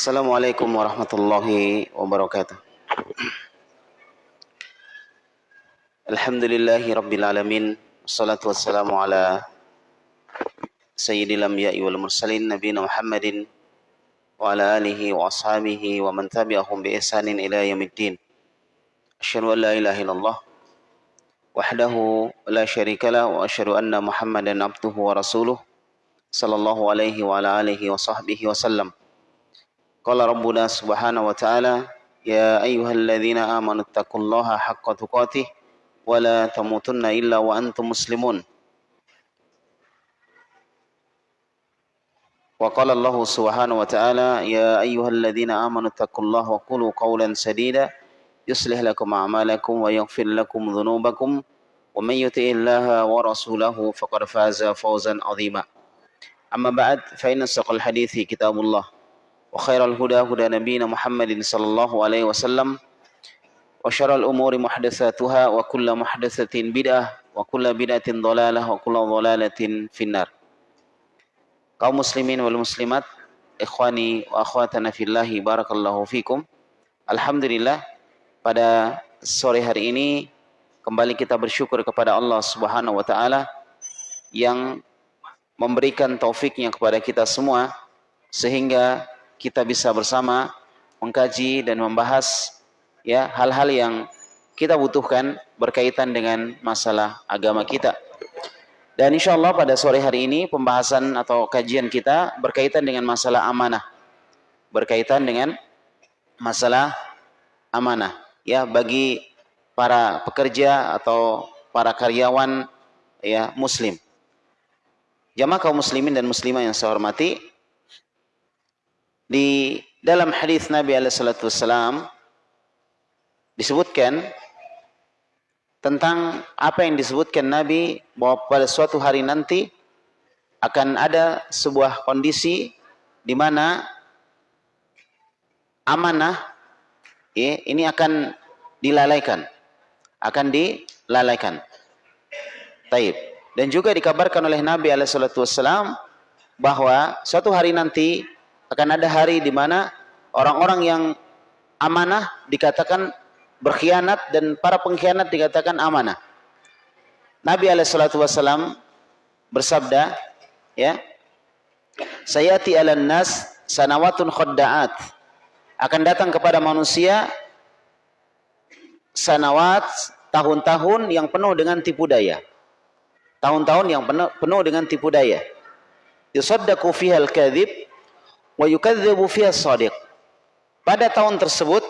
Assalamualaikum warahmatullahi wabarakatuh. Alhamdulillahi rabbil alamin. Wassalatu wassalamu ala sayyidil anbiya'i wal mursalin nabiyina Muhammadin wa ala alihi wa ashabihi wa man tabi'ahum bi ihsanin ila yaumiddin. Asyhadu an la ilaha illallah wahdahu la syarika lah wa asyhadu anna Muhammadan abduhu wa rasuluh sallallahu alaihi wa ala alihi wa sahbihi wa sallam. Qala rabbuna subhanahu wa ta'ala ya ayyuhalladzina amanu taqullaha haqqa tuqatih wa la tamutunna illa wa antum muslimun. Wa qala Allah subhanahu wa ta'ala ya ayyuhalladzina amanu taqullaha wa qulu qawlan sadida yuslih lakum a'malakum wa yaghfir lakum dhunubakum wa man yuti'illaha wa rasulahu faqad faza fawzan 'azima. Amma ba'd fa huda nabiyina Muhammadin sallallahu alaihi wasallam wa syarral umuri muhdatsatuha wa kullu muhdatsatin bid'ah wa kullu bid'atin dhalalah wa kullu dhalalatin finnar. Kaum muslimin wal muslimat, ikhwani wa akhwatana fillahi barakallahu fikum. Alhamdulillah pada sore hari ini kembali kita bersyukur kepada Allah Subhanahu wa taala yang memberikan taufiknya kepada kita semua sehingga kita bisa bersama mengkaji dan membahas ya hal-hal yang kita butuhkan berkaitan dengan masalah agama kita. Dan insya Allah pada sore hari ini pembahasan atau kajian kita berkaitan dengan masalah amanah. Berkaitan dengan masalah amanah. Ya bagi para pekerja atau para karyawan ya muslim. Jamaah kaum muslimin dan muslimah yang saya hormati, di dalam hadis Nabi Alaihissalam disebutkan tentang apa yang disebutkan Nabi bahwa pada suatu hari nanti akan ada sebuah kondisi di mana amanah ya, ini akan dilalaikan akan dilalaikan. Taib. Dan juga dikabarkan oleh Nabi Alaihissalam bahwa suatu hari nanti akan ada hari di mana orang-orang yang amanah dikatakan berkhianat dan para pengkhianat dikatakan amanah. Nabi alaihissalatu bersabda, ya, sayati ala nas sanawatun khadda'at. Akan datang kepada manusia sanawat tahun-tahun yang penuh dengan tipu daya. Tahun-tahun yang penuh, penuh dengan tipu daya. Yusaddaqu fiha al-kadhib wa yukadzibu fiha shadiq. Pada tahun tersebut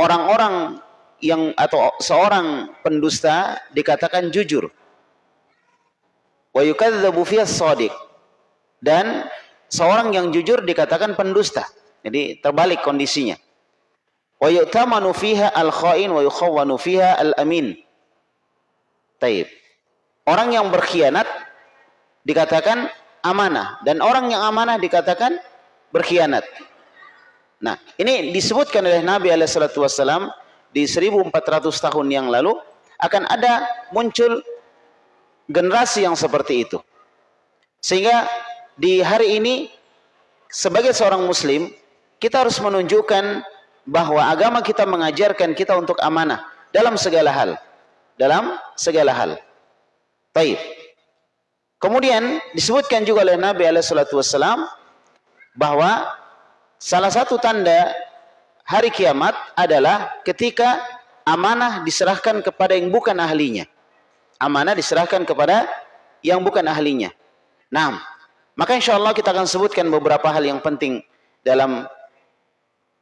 orang-orang yang atau seorang pendusta dikatakan jujur. Wa yukadzibu fiha shadiq. Dan seorang yang jujur dikatakan pendusta. Jadi terbalik kondisinya. Wa yu'tamanu fiha al-kha'in wa yukhawwanu fiha al-amin. Taib. Orang yang berkhianat dikatakan amanah dan orang yang amanah dikatakan berkhianat. Nah, ini disebutkan oleh Nabi alaihissalatu wassalam di 1400 tahun yang lalu akan ada muncul generasi yang seperti itu. Sehingga di hari ini sebagai seorang muslim kita harus menunjukkan bahwa agama kita mengajarkan kita untuk amanah dalam segala hal. Dalam segala hal. Baik. Kemudian disebutkan juga oleh Nabi Alaihissalam bahwa salah satu tanda hari kiamat adalah ketika amanah diserahkan kepada yang bukan ahlinya. Amanah diserahkan kepada yang bukan ahlinya. Nah, maka insya Allah kita akan sebutkan beberapa hal yang penting dalam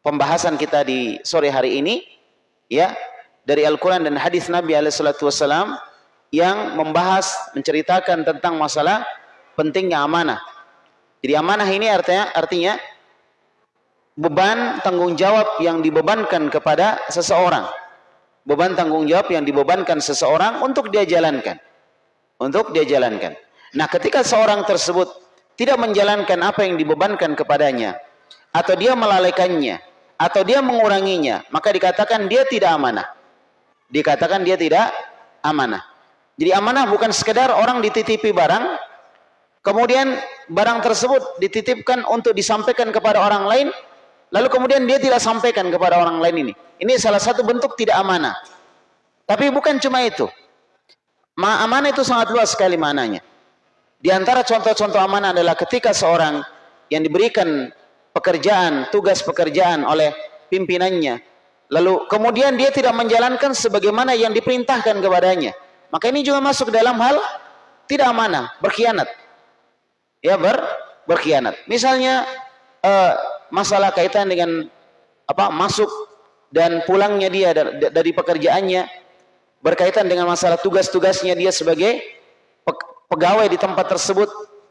pembahasan kita di sore hari ini, ya dari Al-Quran dan hadis Nabi Alaihissalam yang membahas menceritakan tentang masalah pentingnya amanah. Jadi amanah ini artinya artinya beban tanggung jawab yang dibebankan kepada seseorang. Beban tanggung jawab yang dibebankan seseorang untuk dia jalankan. Untuk dia jalankan. Nah, ketika seorang tersebut tidak menjalankan apa yang dibebankan kepadanya atau dia melalaikannya atau dia menguranginya, maka dikatakan dia tidak amanah. Dikatakan dia tidak amanah. Jadi amanah bukan sekedar orang dititipi barang, kemudian barang tersebut dititipkan untuk disampaikan kepada orang lain, lalu kemudian dia tidak sampaikan kepada orang lain ini. Ini salah satu bentuk tidak amanah. Tapi bukan cuma itu. Ma amanah itu sangat luas sekali mananya. Di antara contoh-contoh amanah adalah ketika seorang yang diberikan pekerjaan, tugas pekerjaan oleh pimpinannya, lalu kemudian dia tidak menjalankan sebagaimana yang diperintahkan kepadanya. Maka ini juga masuk dalam hal tidak amanah, berkhianat. Ya, ber, berkhianat. Misalnya uh, masalah kaitan dengan apa masuk dan pulangnya dia dari, dari pekerjaannya berkaitan dengan masalah tugas-tugasnya dia sebagai pegawai di tempat tersebut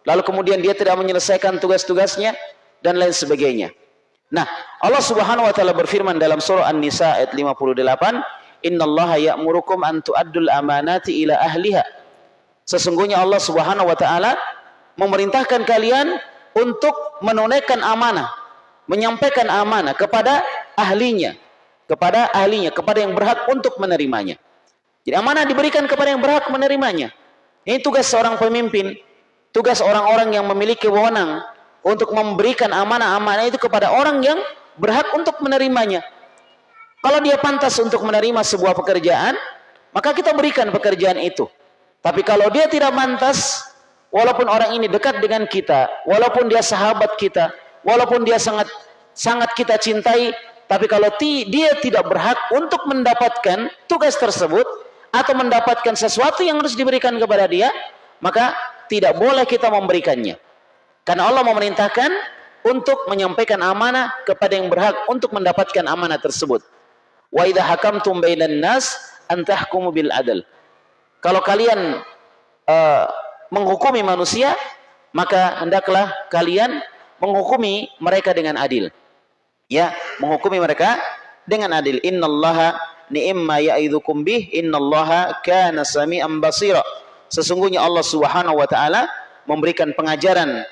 lalu kemudian dia tidak menyelesaikan tugas-tugasnya dan lain sebagainya. Nah, Allah Subhanahu wa taala berfirman dalam surah An-Nisa ayat 58, "Innallaha ya'murukum an tu'addul amanati ila ahliha." Sesungguhnya Allah Subhanahu wa taala memerintahkan kalian untuk menunaikan amanah, menyampaikan amanah kepada ahlinya, kepada ahlinya, kepada yang berhak untuk menerimanya. Jadi amanah diberikan kepada yang berhak menerimanya. Ini tugas seorang pemimpin, tugas orang-orang yang memiliki wewenang untuk memberikan amanah-amanah itu kepada orang yang berhak untuk menerimanya. Kalau dia pantas untuk menerima sebuah pekerjaan, maka kita berikan pekerjaan itu. Tapi kalau dia tidak pantas, walaupun orang ini dekat dengan kita, walaupun dia sahabat kita, walaupun dia sangat sangat kita cintai, tapi kalau dia tidak berhak untuk mendapatkan tugas tersebut, atau mendapatkan sesuatu yang harus diberikan kepada dia, maka tidak boleh kita memberikannya. Karena Allah memerintahkan untuk menyampaikan amanah kepada yang berhak untuk mendapatkan amanah tersebut. Wa idza hakamtum bainan nas antahkumu bil adl. Kalau kalian uh, menghukumi manusia, maka hendaklah kalian menghukumi mereka dengan adil. Ya, menghukumi mereka dengan adil. Innallaha ni'ma ya'idzukum bih innallaha kana sami'an basira. Sesungguhnya Allah Subhanahu wa taala memberikan pengajaran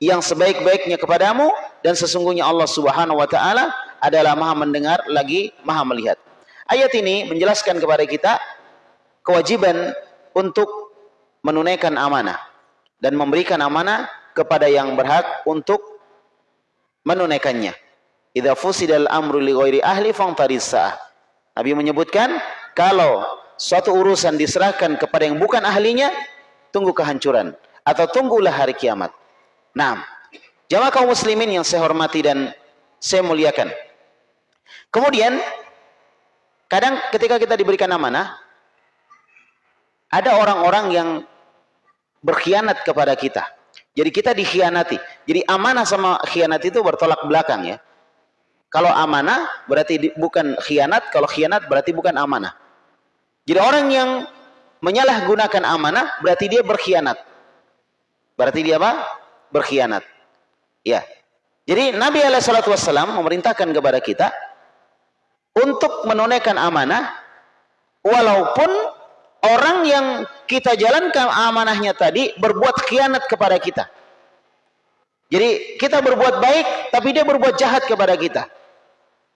yang sebaik-baiknya kepadamu dan sesungguhnya Allah Subhanahu wa taala adalah Maha mendengar lagi Maha melihat. Ayat ini menjelaskan kepada kita kewajiban untuk menunaikan amanah dan memberikan amanah kepada yang berhak untuk menunaikannya. Idza fusidal amru li ghairi ahli fangtarisah. Nabi menyebutkan kalau suatu urusan diserahkan kepada yang bukan ahlinya, tunggu kehancuran atau tunggulah hari kiamat. Nah, jamaah kaum muslimin yang saya hormati dan saya muliakan. Kemudian kadang ketika kita diberikan amanah, ada orang-orang yang berkhianat kepada kita. Jadi kita dikhianati. Jadi amanah sama khianat itu bertolak belakang ya. Kalau amanah berarti bukan khianat, kalau khianat berarti bukan amanah. Jadi orang yang menyalahgunakan amanah berarti dia berkhianat. Berarti dia apa? Berkhianat. Ya. Jadi Nabi SAW memerintahkan kepada kita untuk menunaikan amanah walaupun orang yang kita jalankan amanahnya tadi berbuat khianat kepada kita. Jadi kita berbuat baik tapi dia berbuat jahat kepada kita.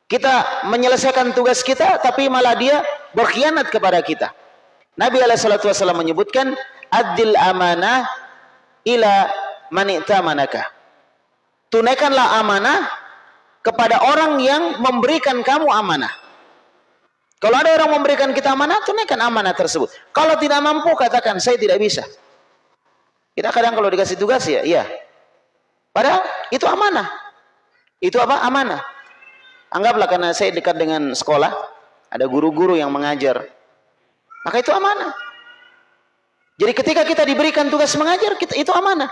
Kita menyelesaikan tugas kita tapi malah dia berkhianat kepada kita. Nabi alaihi menyebutkan adil amanah ila manita manaka. Tunaikanlah amanah kepada orang yang memberikan kamu amanah. Kalau ada orang memberikan kita amanah, tunaikan amanah tersebut. Kalau tidak mampu, katakan saya tidak bisa. Kita kadang kalau dikasih tugas ya, iya. Padahal itu amanah. Itu apa? Amanah. Anggaplah karena saya dekat dengan sekolah, ada guru-guru yang mengajar. Maka itu amanah. Jadi ketika kita diberikan tugas mengajar, kita itu amanah.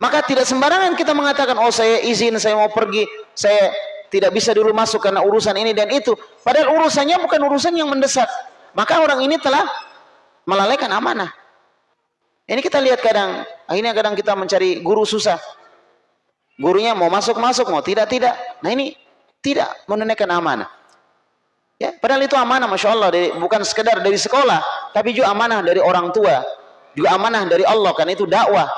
Maka tidak sembarangan kita mengatakan, oh saya izin, saya mau pergi, saya tidak bisa dulu masuk karena urusan ini dan itu. Padahal urusannya bukan urusan yang mendesak. Maka orang ini telah melalaikan amanah. Ini kita lihat kadang, akhirnya kadang kita mencari guru susah. Gurunya mau masuk-masuk, mau tidak-tidak. Nah ini tidak menunaikan amanah. Ya, padahal itu amanah, masya Allah, dari, bukan sekedar dari sekolah, tapi juga amanah dari orang tua, juga amanah dari Allah, karena itu dakwah.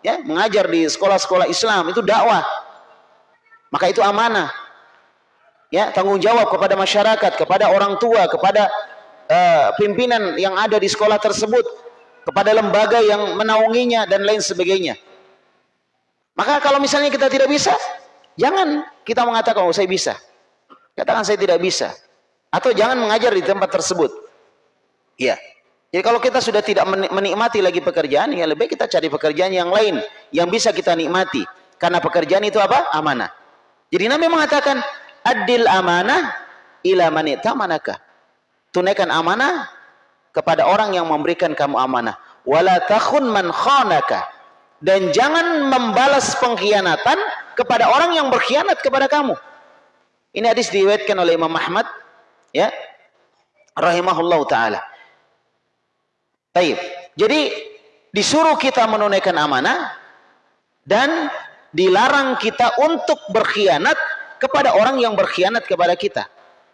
Ya, mengajar di sekolah-sekolah Islam itu dakwah. Maka itu amanah. Ya, tanggung jawab kepada masyarakat, kepada orang tua, kepada uh, pimpinan yang ada di sekolah tersebut. kepada lembaga yang menaunginya dan lain sebagainya. Maka kalau misalnya kita tidak bisa, jangan kita mengatakan oh saya bisa. Katakan saya tidak bisa. Atau jangan mengajar di tempat tersebut. Iya. Jadi kalau kita sudah tidak menikmati lagi pekerjaan, ya lebih kita cari pekerjaan yang lain yang bisa kita nikmati. Karena pekerjaan itu apa? Amanah. Jadi Nabi mengatakan, adil amanah ila manita manakah. Tunaikan amanah kepada orang yang memberikan kamu amanah. Wala takhun man khanaka. Dan jangan membalas pengkhianatan kepada orang yang berkhianat kepada kamu. Ini hadis diriwayatkan oleh Imam Ahmad ya rahimahullah taala. Baik. Jadi disuruh kita menunaikan amanah dan dilarang kita untuk berkhianat kepada orang yang berkhianat kepada kita.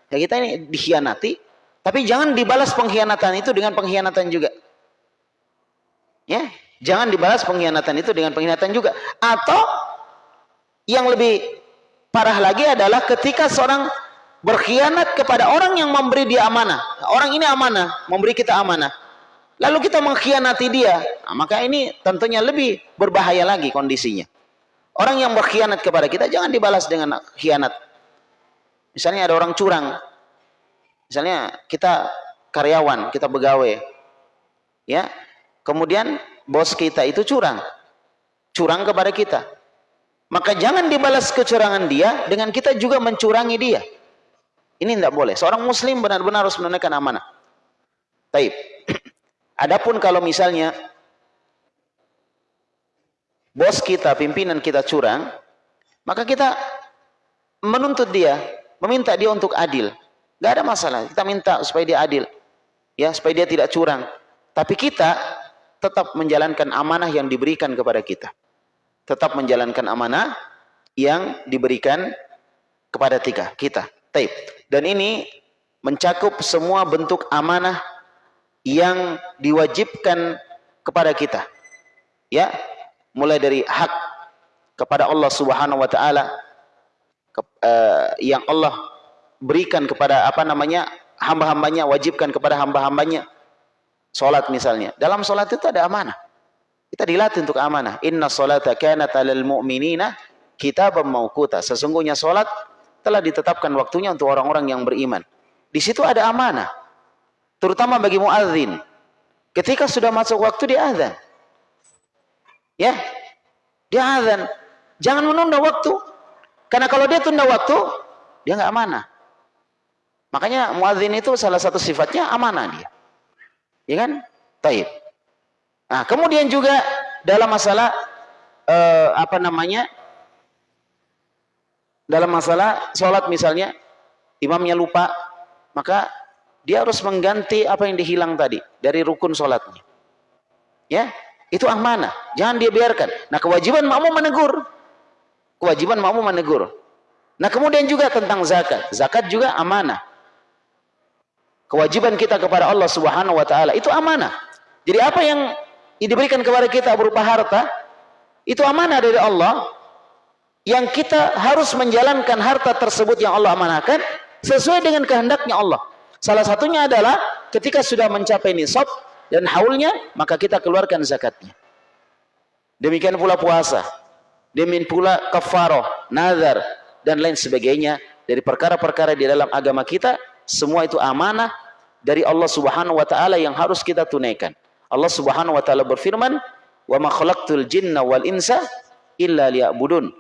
Ya kita ini dikhianati, tapi jangan dibalas pengkhianatan itu dengan pengkhianatan juga. Ya, jangan dibalas pengkhianatan itu dengan pengkhianatan juga. Atau yang lebih parah lagi adalah ketika seorang berkhianat kepada orang yang memberi dia amanah. Orang ini amanah, memberi kita amanah lalu kita mengkhianati dia, nah, maka ini tentunya lebih berbahaya lagi kondisinya. Orang yang berkhianat kepada kita jangan dibalas dengan khianat. Misalnya ada orang curang. Misalnya kita karyawan, kita pegawai. Ya. Kemudian bos kita itu curang. Curang kepada kita. Maka jangan dibalas kecurangan dia dengan kita juga mencurangi dia. Ini tidak boleh. Seorang muslim benar-benar harus menunaikan amanah. Taib. Adapun kalau misalnya bos kita, pimpinan kita curang, maka kita menuntut dia, meminta dia untuk adil. Gak ada masalah, kita minta supaya dia adil. Ya, supaya dia tidak curang. Tapi kita tetap menjalankan amanah yang diberikan kepada kita. Tetap menjalankan amanah yang diberikan kepada tiga, kita. Taib. Dan ini mencakup semua bentuk amanah yang diwajibkan kepada kita. Ya, mulai dari hak kepada Allah Subhanahu wa taala uh, yang Allah berikan kepada apa namanya hamba-hambanya wajibkan kepada hamba-hambanya. Salat misalnya. Dalam salat itu ada amanah. Kita dilatih untuk amanah. Inna salata kanat 'alal mu'minina kitaban mauquta sesungguhnya salat telah ditetapkan waktunya untuk orang-orang yang beriman. Di situ ada amanah terutama bagi muadzin. Ketika sudah masuk waktu dia azan. Ya. Dia azan. Jangan menunda waktu. Karena kalau dia tunda waktu, dia nggak amanah. Makanya muadzin itu salah satu sifatnya amanah dia. Ya kan? Taib. Nah, kemudian juga dalam masalah eh, apa namanya? Dalam masalah sholat misalnya, imamnya lupa, maka dia harus mengganti apa yang dihilang tadi dari rukun sholatnya. Ya, itu amanah. Jangan dia biarkan. Nah, kewajiban makmum menegur. Kewajiban makmum menegur. Nah, kemudian juga tentang zakat. Zakat juga amanah. Kewajiban kita kepada Allah Subhanahu wa taala itu amanah. Jadi apa yang diberikan kepada kita berupa harta itu amanah dari Allah yang kita harus menjalankan harta tersebut yang Allah amanahkan sesuai dengan kehendaknya Allah. Salah satunya adalah ketika sudah mencapai nisab dan haulnya, maka kita keluarkan zakatnya. Demikian pula puasa. Demikian pula kafaroh, nazar, dan lain sebagainya. Dari perkara-perkara di dalam agama kita, semua itu amanah dari Allah subhanahu wa ta'ala yang harus kita tunaikan. Allah subhanahu wa ta'ala berfirman, khalaqtul jinna wal insa illa liya'budun.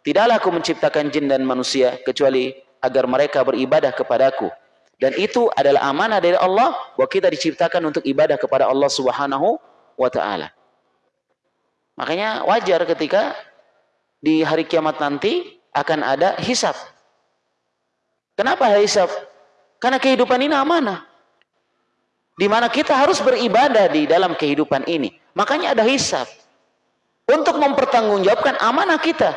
Tidaklah aku menciptakan jin dan manusia kecuali agar mereka beribadah kepadaku. Dan itu adalah amanah dari Allah bahwa kita diciptakan untuk ibadah kepada Allah Subhanahu wa taala. Makanya wajar ketika di hari kiamat nanti akan ada hisab. Kenapa hisab? Karena kehidupan ini amanah. Di mana kita harus beribadah di dalam kehidupan ini. Makanya ada hisab. Untuk mempertanggungjawabkan amanah kita.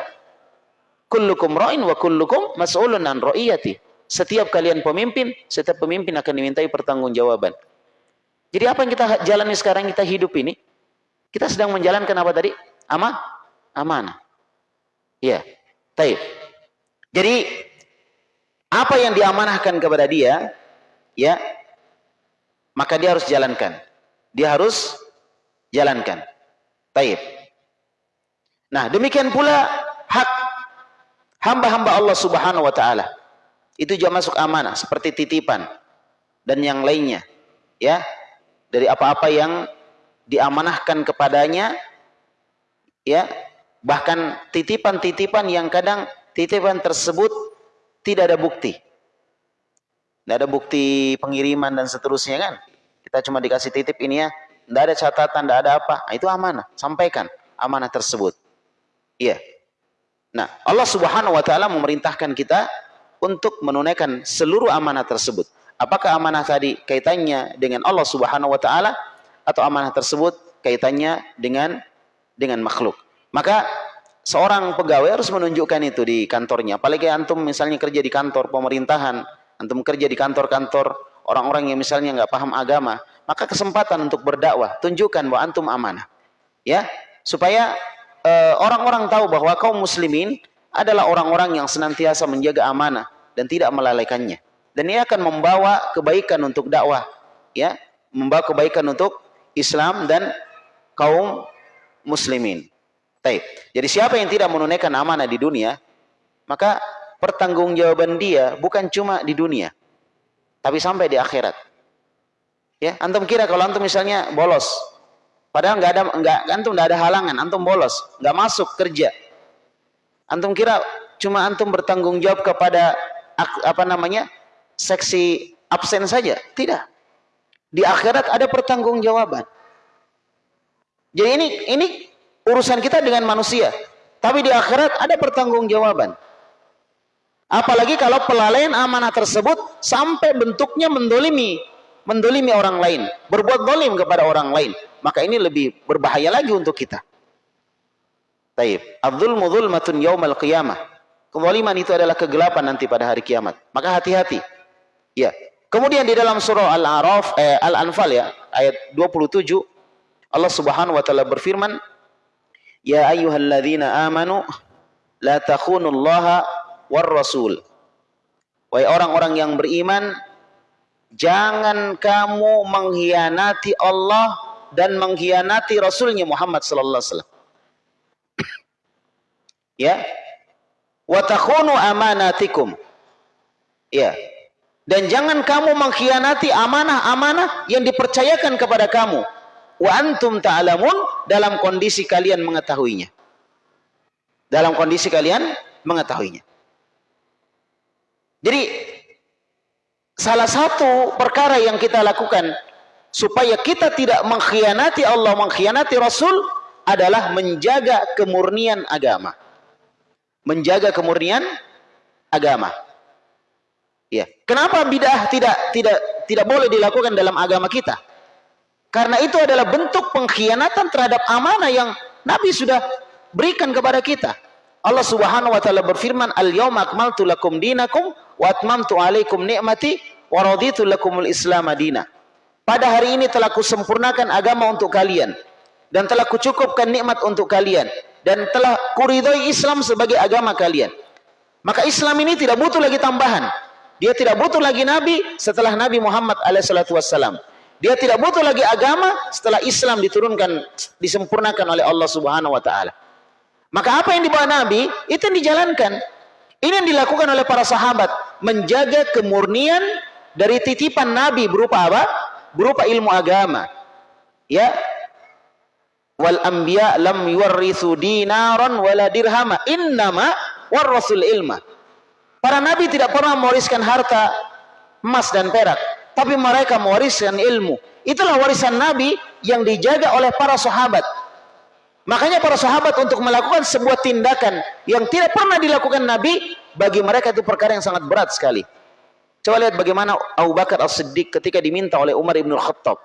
Kullukum ra'in wa kullukum mas'ulun an ra'iyati. Setiap kalian pemimpin, setiap pemimpin akan dimintai pertanggungjawaban. Jadi apa yang kita jalani sekarang kita hidup ini? Kita sedang menjalankan apa tadi? Ama? Amanah. Iya. Taib. Jadi apa yang diamanahkan kepada dia, ya, maka dia harus jalankan. Dia harus jalankan. Taib. Nah, demikian pula hak hamba-hamba Allah Subhanahu wa taala. Itu juga masuk amanah seperti titipan dan yang lainnya. Ya. Dari apa-apa yang diamanahkan kepadanya ya, bahkan titipan-titipan yang kadang titipan tersebut tidak ada bukti. Tidak ada bukti pengiriman dan seterusnya kan. Kita cuma dikasih titip ini ya, tidak ada catatan, tidak ada apa. Nah, itu amanah, sampaikan amanah tersebut. Iya. Nah, Allah Subhanahu wa taala memerintahkan kita untuk menunaikan seluruh amanah tersebut. Apakah amanah tadi kaitannya dengan Allah Subhanahu wa taala atau amanah tersebut kaitannya dengan dengan makhluk? Maka seorang pegawai harus menunjukkan itu di kantornya. Apalagi antum misalnya kerja di kantor pemerintahan, antum kerja di kantor-kantor orang-orang yang misalnya nggak paham agama, maka kesempatan untuk berdakwah tunjukkan bahwa antum amanah. Ya, supaya eh, orang-orang uh, tahu bahwa kaum muslimin adalah orang-orang yang senantiasa menjaga amanah dan tidak melalaikannya. Dan ini akan membawa kebaikan untuk dakwah, ya, membawa kebaikan untuk Islam dan kaum muslimin. Taib. Jadi siapa yang tidak menunaikan amanah di dunia, maka pertanggungjawaban dia bukan cuma di dunia, tapi sampai di akhirat. Ya, antum kira kalau antum misalnya bolos, padahal nggak ada nggak antum nggak ada halangan, antum bolos, nggak masuk kerja. Antum kira cuma antum bertanggung jawab kepada apa namanya seksi absen saja? Tidak. Di akhirat ada pertanggungjawaban. Jadi ini ini urusan kita dengan manusia. Tapi di akhirat ada pertanggungjawaban. Apalagi kalau pelalaian amanah tersebut sampai bentuknya mendolimi, mendolimi orang lain, berbuat dolim kepada orang lain. Maka ini lebih berbahaya lagi untuk kita. Taib. Abdul mudul matun yaumal qiyamah. Kezaliman itu adalah kegelapan nanti pada hari kiamat. Maka hati-hati. Ya. Kemudian di dalam surah Al-A'raf eh, Al-Anfal ya, ayat 27 Allah Subhanahu wa taala berfirman, Ya ayyuhalladzina amanu la takhunullaha war rasul. Wahai orang-orang yang beriman, jangan kamu mengkhianati Allah dan mengkhianati Rasulnya Muhammad sallallahu alaihi wasallam. ya. Wa takhunu amanatikum. Ya. Dan jangan kamu mengkhianati amanah-amanah yang dipercayakan kepada kamu wa antum ta'lamun dalam kondisi kalian mengetahuinya. Dalam kondisi kalian mengetahuinya. Jadi salah satu perkara yang kita lakukan supaya kita tidak mengkhianati Allah, mengkhianati Rasul adalah menjaga kemurnian agama. Menjaga kemurnian agama. Ya. Kenapa bidah tidak tidak tidak boleh dilakukan dalam agama kita? Karena itu adalah bentuk pengkhianatan terhadap amanah yang Nabi sudah berikan kepada kita. Allah Subhanahu wa taala berfirman, "Al-yauma akmaltu lakum dinakum wa atmamtu 'alaikum ni'mati wa raditu lakumul Islam madina." Pada hari ini telah kusempurnakan agama untuk kalian dan telah kucukupkan nikmat untuk kalian dan telah kuridhoi Islam sebagai agama kalian. Maka Islam ini tidak butuh lagi tambahan. Dia tidak butuh lagi nabi setelah Nabi Muhammad alaihissalatu wassalam. Dia tidak butuh lagi agama setelah Islam diturunkan, disempurnakan oleh Allah Subhanahu wa taala. Maka apa yang dibawa Nabi itu yang dijalankan. Ini yang dilakukan oleh para sahabat, menjaga kemurnian dari titipan Nabi berupa apa? Berupa ilmu agama. Ya. Wal anbiya lam yuwarrithu dinaran wala dirhama, innama warrasul ilma. Para nabi tidak pernah mewariskan harta emas dan perak, tapi mereka mewariskan ilmu. Itulah warisan Nabi yang dijaga oleh para sahabat. Makanya para sahabat untuk melakukan sebuah tindakan yang tidak pernah dilakukan Nabi, bagi mereka itu perkara yang sangat berat sekali. Coba lihat bagaimana Abu Bakar As-Siddiq ketika diminta oleh Umar Ibn Khattab.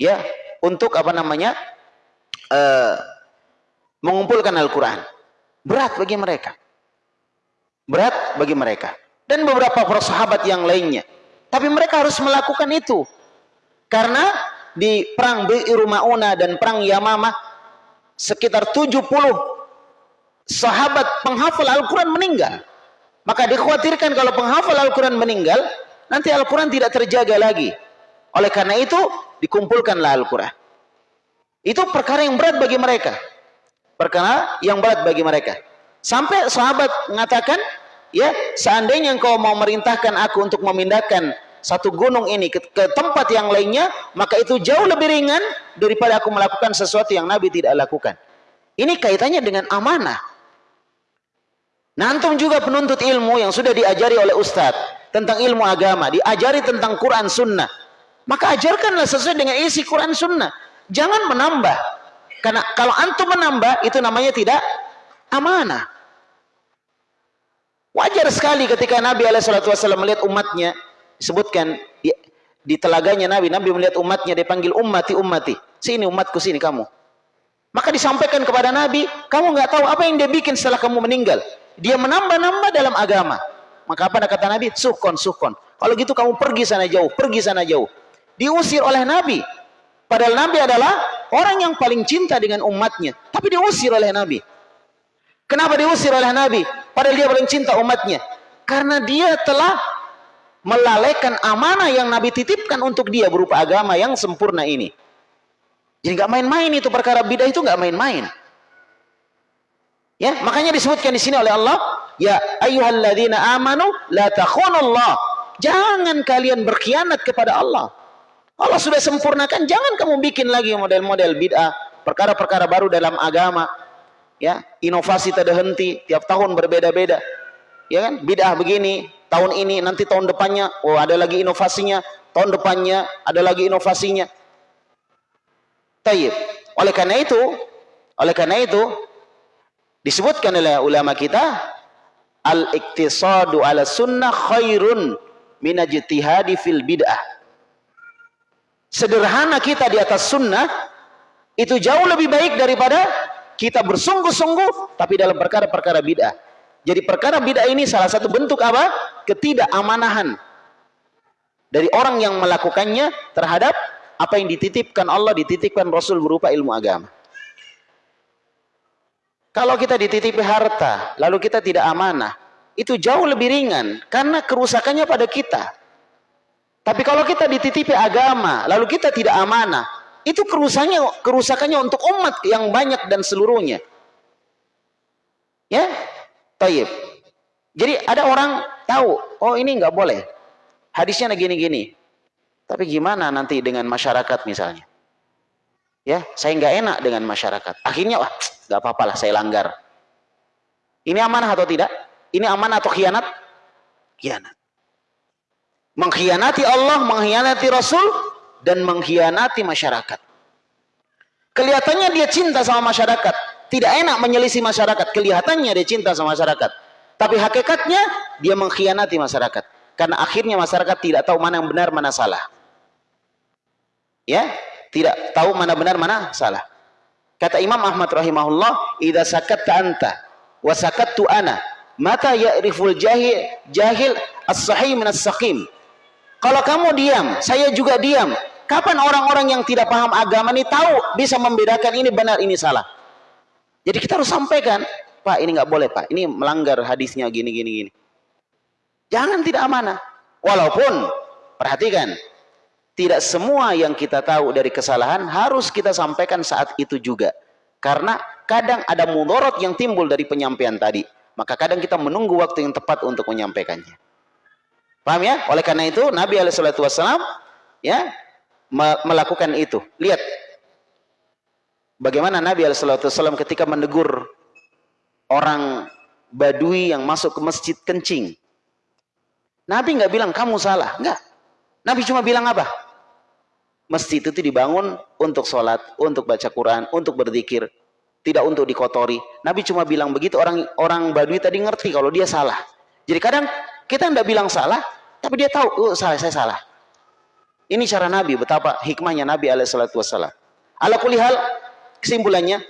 Ya, untuk apa namanya? Uh, mengumpulkan Al-Quran. Berat bagi mereka. Berat bagi mereka. Dan beberapa para sahabat yang lainnya. Tapi mereka harus melakukan itu. Karena di perang Bi'ir Ma'una dan perang Yamamah sekitar 70 sahabat penghafal Al-Quran meninggal. Maka dikhawatirkan kalau penghafal Al-Quran meninggal, nanti Al-Quran tidak terjaga lagi. Oleh karena itu, dikumpulkanlah Al-Quran. Itu perkara yang berat bagi mereka. Perkara yang berat bagi mereka. Sampai sahabat mengatakan, ya, seandainya engkau mau merintahkan aku untuk memindahkan satu gunung ini ke, ke tempat yang lainnya, maka itu jauh lebih ringan daripada aku melakukan sesuatu yang Nabi tidak lakukan. Ini kaitannya dengan amanah. Nantum juga penuntut ilmu yang sudah diajari oleh ustadz tentang ilmu agama, diajari tentang Quran Sunnah. Maka ajarkanlah sesuai dengan isi Quran Sunnah. Jangan menambah. Karena kalau antum menambah, itu namanya tidak amanah. Wajar sekali ketika Nabi SAW melihat umatnya, disebutkan di, di telaganya Nabi, Nabi melihat umatnya, dipanggil ummati ummati. Sini umatku, sini kamu. Maka disampaikan kepada Nabi, kamu nggak tahu apa yang dia bikin setelah kamu meninggal. Dia menambah-nambah dalam agama. Maka apa kata Nabi? Sukon, sukon. Kalau gitu kamu pergi sana jauh, pergi sana jauh. Diusir oleh Nabi. Padahal Nabi adalah orang yang paling cinta dengan umatnya. Tapi diusir oleh Nabi. Kenapa diusir oleh Nabi? Padahal dia paling cinta umatnya. Karena dia telah melalaikan amanah yang Nabi titipkan untuk dia berupa agama yang sempurna ini. Jadi nggak main-main itu perkara bidah itu nggak main-main. Ya, makanya disebutkan di sini oleh Allah, ya ayyuhalladzina amanu la takhunullah. Jangan kalian berkhianat kepada Allah. Allah sudah sempurnakan, jangan kamu bikin lagi model-model bid'ah, perkara-perkara baru dalam agama. Ya inovasi tidak henti tiap tahun berbeda-beda. Ya kan? Bid'ah begini tahun ini nanti tahun depannya oh ada lagi inovasinya. Tahun depannya ada lagi inovasinya. Tayyib. Oleh karena itu oleh karena itu disebutkan oleh ulama kita al-iktisadu ala sunnah khairun minajtihadi fil bid'ah sederhana kita di atas sunnah itu jauh lebih baik daripada kita bersungguh-sungguh tapi dalam perkara-perkara bid'ah. Jadi perkara bid'ah ini salah satu bentuk apa? Ketidakamanahan dari orang yang melakukannya terhadap apa yang dititipkan Allah, dititipkan Rasul berupa ilmu agama. Kalau kita dititipi harta, lalu kita tidak amanah, itu jauh lebih ringan karena kerusakannya pada kita. Tapi kalau kita dititipi agama, lalu kita tidak amanah, itu kerusakannya kerusakannya untuk umat yang banyak dan seluruhnya. Ya, taib. Jadi ada orang tahu, oh ini nggak boleh. Hadisnya gini-gini. Tapi gimana nanti dengan masyarakat misalnya? Ya, saya nggak enak dengan masyarakat. Akhirnya, wah, nggak apa-apa lah, saya langgar. Ini amanah atau tidak? Ini amanah atau khianat? Khianat. Mengkhianati Allah, mengkhianati Rasul, dan mengkhianati masyarakat. Kelihatannya dia cinta sama masyarakat. Tidak enak menyelisih masyarakat. Kelihatannya dia cinta sama masyarakat. Tapi hakikatnya dia mengkhianati masyarakat. Karena akhirnya masyarakat tidak tahu mana yang benar, mana salah. Ya, tidak tahu mana benar, mana salah. Kata Imam Ahmad rahimahullah, "Idza sakatta anta wa sakattu ana, mata ya'riful jahil jahil as-sahih min as-saqim." Kalau kamu diam, saya juga diam. Kapan orang-orang yang tidak paham agama ini tahu bisa membedakan ini benar, ini salah? Jadi kita harus sampaikan, Pak ini nggak boleh Pak, ini melanggar hadisnya gini gini gini. Jangan tidak amanah. Walaupun perhatikan, tidak semua yang kita tahu dari kesalahan harus kita sampaikan saat itu juga. Karena kadang ada mudorot yang timbul dari penyampaian tadi. Maka kadang kita menunggu waktu yang tepat untuk menyampaikannya. Paham ya? Oleh karena itu Nabi Alaihissalam ya melakukan itu. Lihat bagaimana Nabi SAW ketika menegur orang Badui yang masuk ke masjid kencing. Nabi nggak bilang kamu salah, nggak. Nabi cuma bilang apa? Masjid itu dibangun untuk sholat, untuk baca Quran, untuk berzikir, tidak untuk dikotori. Nabi cuma bilang begitu orang orang Badui tadi ngerti kalau dia salah. Jadi kadang kita nggak bilang salah, tapi dia tahu, oh salah, saya salah. Ini cara Nabi, betapa hikmahnya Nabi alaihissalatu wassalam. Ala kulihal, kesimpulannya,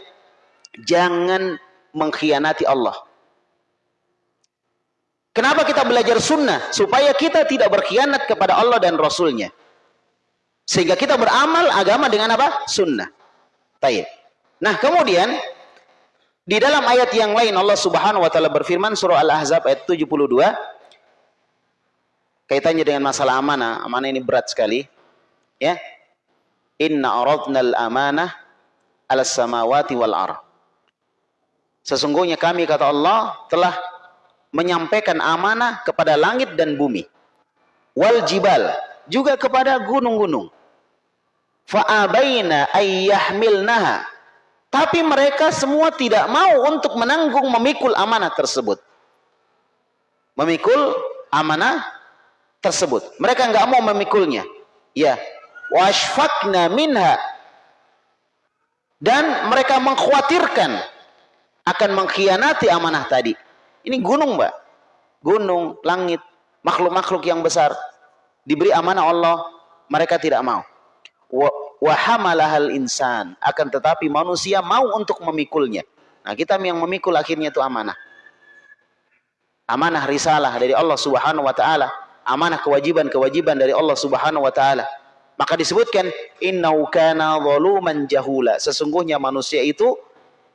jangan mengkhianati Allah. Kenapa kita belajar sunnah? Supaya kita tidak berkhianat kepada Allah dan Rasulnya. Sehingga kita beramal agama dengan apa? Sunnah. Tayyip. Nah kemudian, di dalam ayat yang lain Allah subhanahu wa ta'ala berfirman surah Al-Ahzab ayat 72 kaitannya dengan masalah amanah. Amanah ini berat sekali. Ya. Inna aradna al-amanah ala samawati wal ar. Sesungguhnya kami kata Allah telah menyampaikan amanah kepada langit dan bumi. Wal jibal juga kepada gunung-gunung. Fa'abaina ayyahmilnaha. Tapi mereka semua tidak mau untuk menanggung memikul amanah tersebut. Memikul amanah tersebut. Mereka enggak mau memikulnya. Ya. Washfakna minha. Dan mereka mengkhawatirkan akan mengkhianati amanah tadi. Ini gunung, Mbak. Gunung, langit, makhluk-makhluk yang besar diberi amanah Allah, mereka tidak mau. Wa hamalahal insan, akan tetapi manusia mau untuk memikulnya. Nah, kita yang memikul akhirnya itu amanah. Amanah risalah dari Allah Subhanahu wa taala, amanah kewajiban-kewajiban dari Allah Subhanahu wa taala. Maka disebutkan innau kana zaluman jahula. Sesungguhnya manusia itu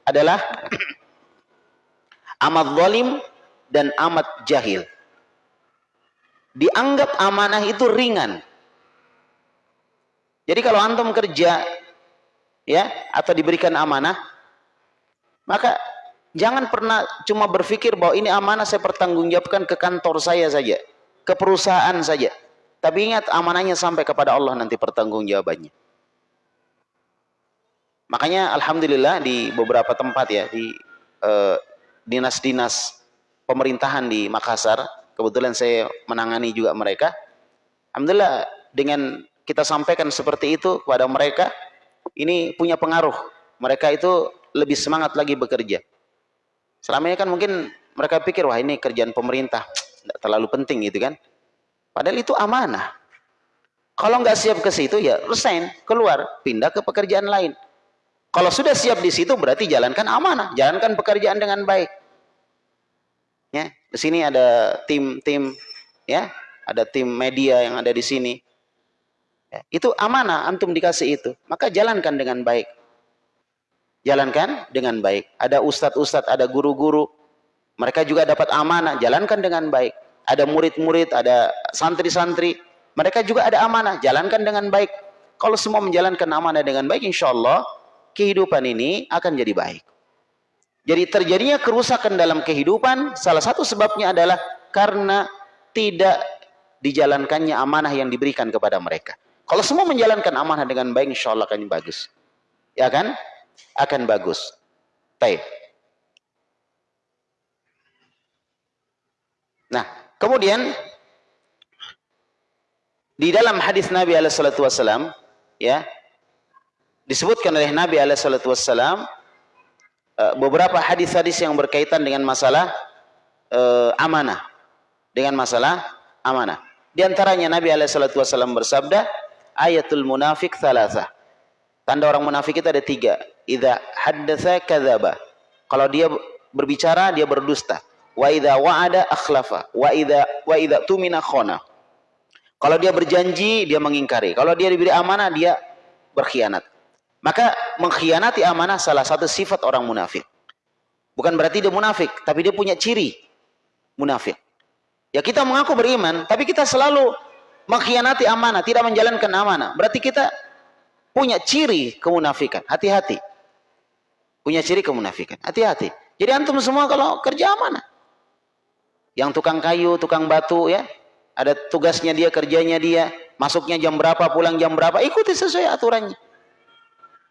adalah amat zalim dan amat jahil dianggap amanah itu ringan. Jadi kalau antum kerja ya atau diberikan amanah maka jangan pernah cuma berpikir bahwa ini amanah saya pertanggungjawabkan ke kantor saya saja, ke perusahaan saja. Tapi ingat amanahnya sampai kepada Allah nanti pertanggungjawabannya. Makanya alhamdulillah di beberapa tempat ya di eh, dinas-dinas uh, pemerintahan di Makassar kebetulan saya menangani juga mereka. Alhamdulillah dengan kita sampaikan seperti itu kepada mereka, ini punya pengaruh. Mereka itu lebih semangat lagi bekerja. Selama ini kan mungkin mereka pikir, wah ini kerjaan pemerintah, tidak terlalu penting gitu kan. Padahal itu amanah. Kalau nggak siap ke situ ya resign, keluar, pindah ke pekerjaan lain. Kalau sudah siap di situ berarti jalankan amanah, jalankan pekerjaan dengan baik. Ya, di sini ada tim-tim ya, ada tim media yang ada di sini. Ya, itu amanah antum dikasih itu, maka jalankan dengan baik. Jalankan dengan baik. Ada ustadz-ustadz, ada guru-guru, mereka juga dapat amanah, jalankan dengan baik. Ada murid-murid, ada santri-santri, mereka juga ada amanah, jalankan dengan baik. Kalau semua menjalankan amanah dengan baik, insya Allah kehidupan ini akan jadi baik. Jadi terjadinya kerusakan dalam kehidupan salah satu sebabnya adalah karena tidak dijalankannya amanah yang diberikan kepada mereka. Kalau semua menjalankan amanah dengan baik insya Allah akan bagus. Ya kan? Akan bagus. Baik. Nah, kemudian di dalam hadis Nabi alaihi wasallam ya disebutkan oleh Nabi alaihi wasallam Eh, beberapa hadis-hadis yang berkaitan dengan masalah uh, amanah. Dengan masalah amanah. Di antaranya Nabi SAW bersabda, ayatul munafik thalatha. Tanda orang munafik itu ada tiga. Idza haddatha kadzaba. Kalau dia berbicara dia berdusta. Wa idza wa'ada akhlafa. Wa idza wa idza tumina khona. Kalau dia berjanji dia mengingkari. Kalau dia diberi amanah dia berkhianat. Maka mengkhianati amanah salah satu sifat orang munafik. Bukan berarti dia munafik, tapi dia punya ciri munafik. Ya kita mengaku beriman, tapi kita selalu mengkhianati amanah, tidak menjalankan amanah. Berarti kita punya ciri kemunafikan. Hati-hati. Punya ciri kemunafikan. Hati-hati. Jadi antum semua kalau kerja amanah. Yang tukang kayu, tukang batu ya, ada tugasnya dia, kerjanya dia, masuknya jam berapa, pulang jam berapa, ikuti sesuai aturannya.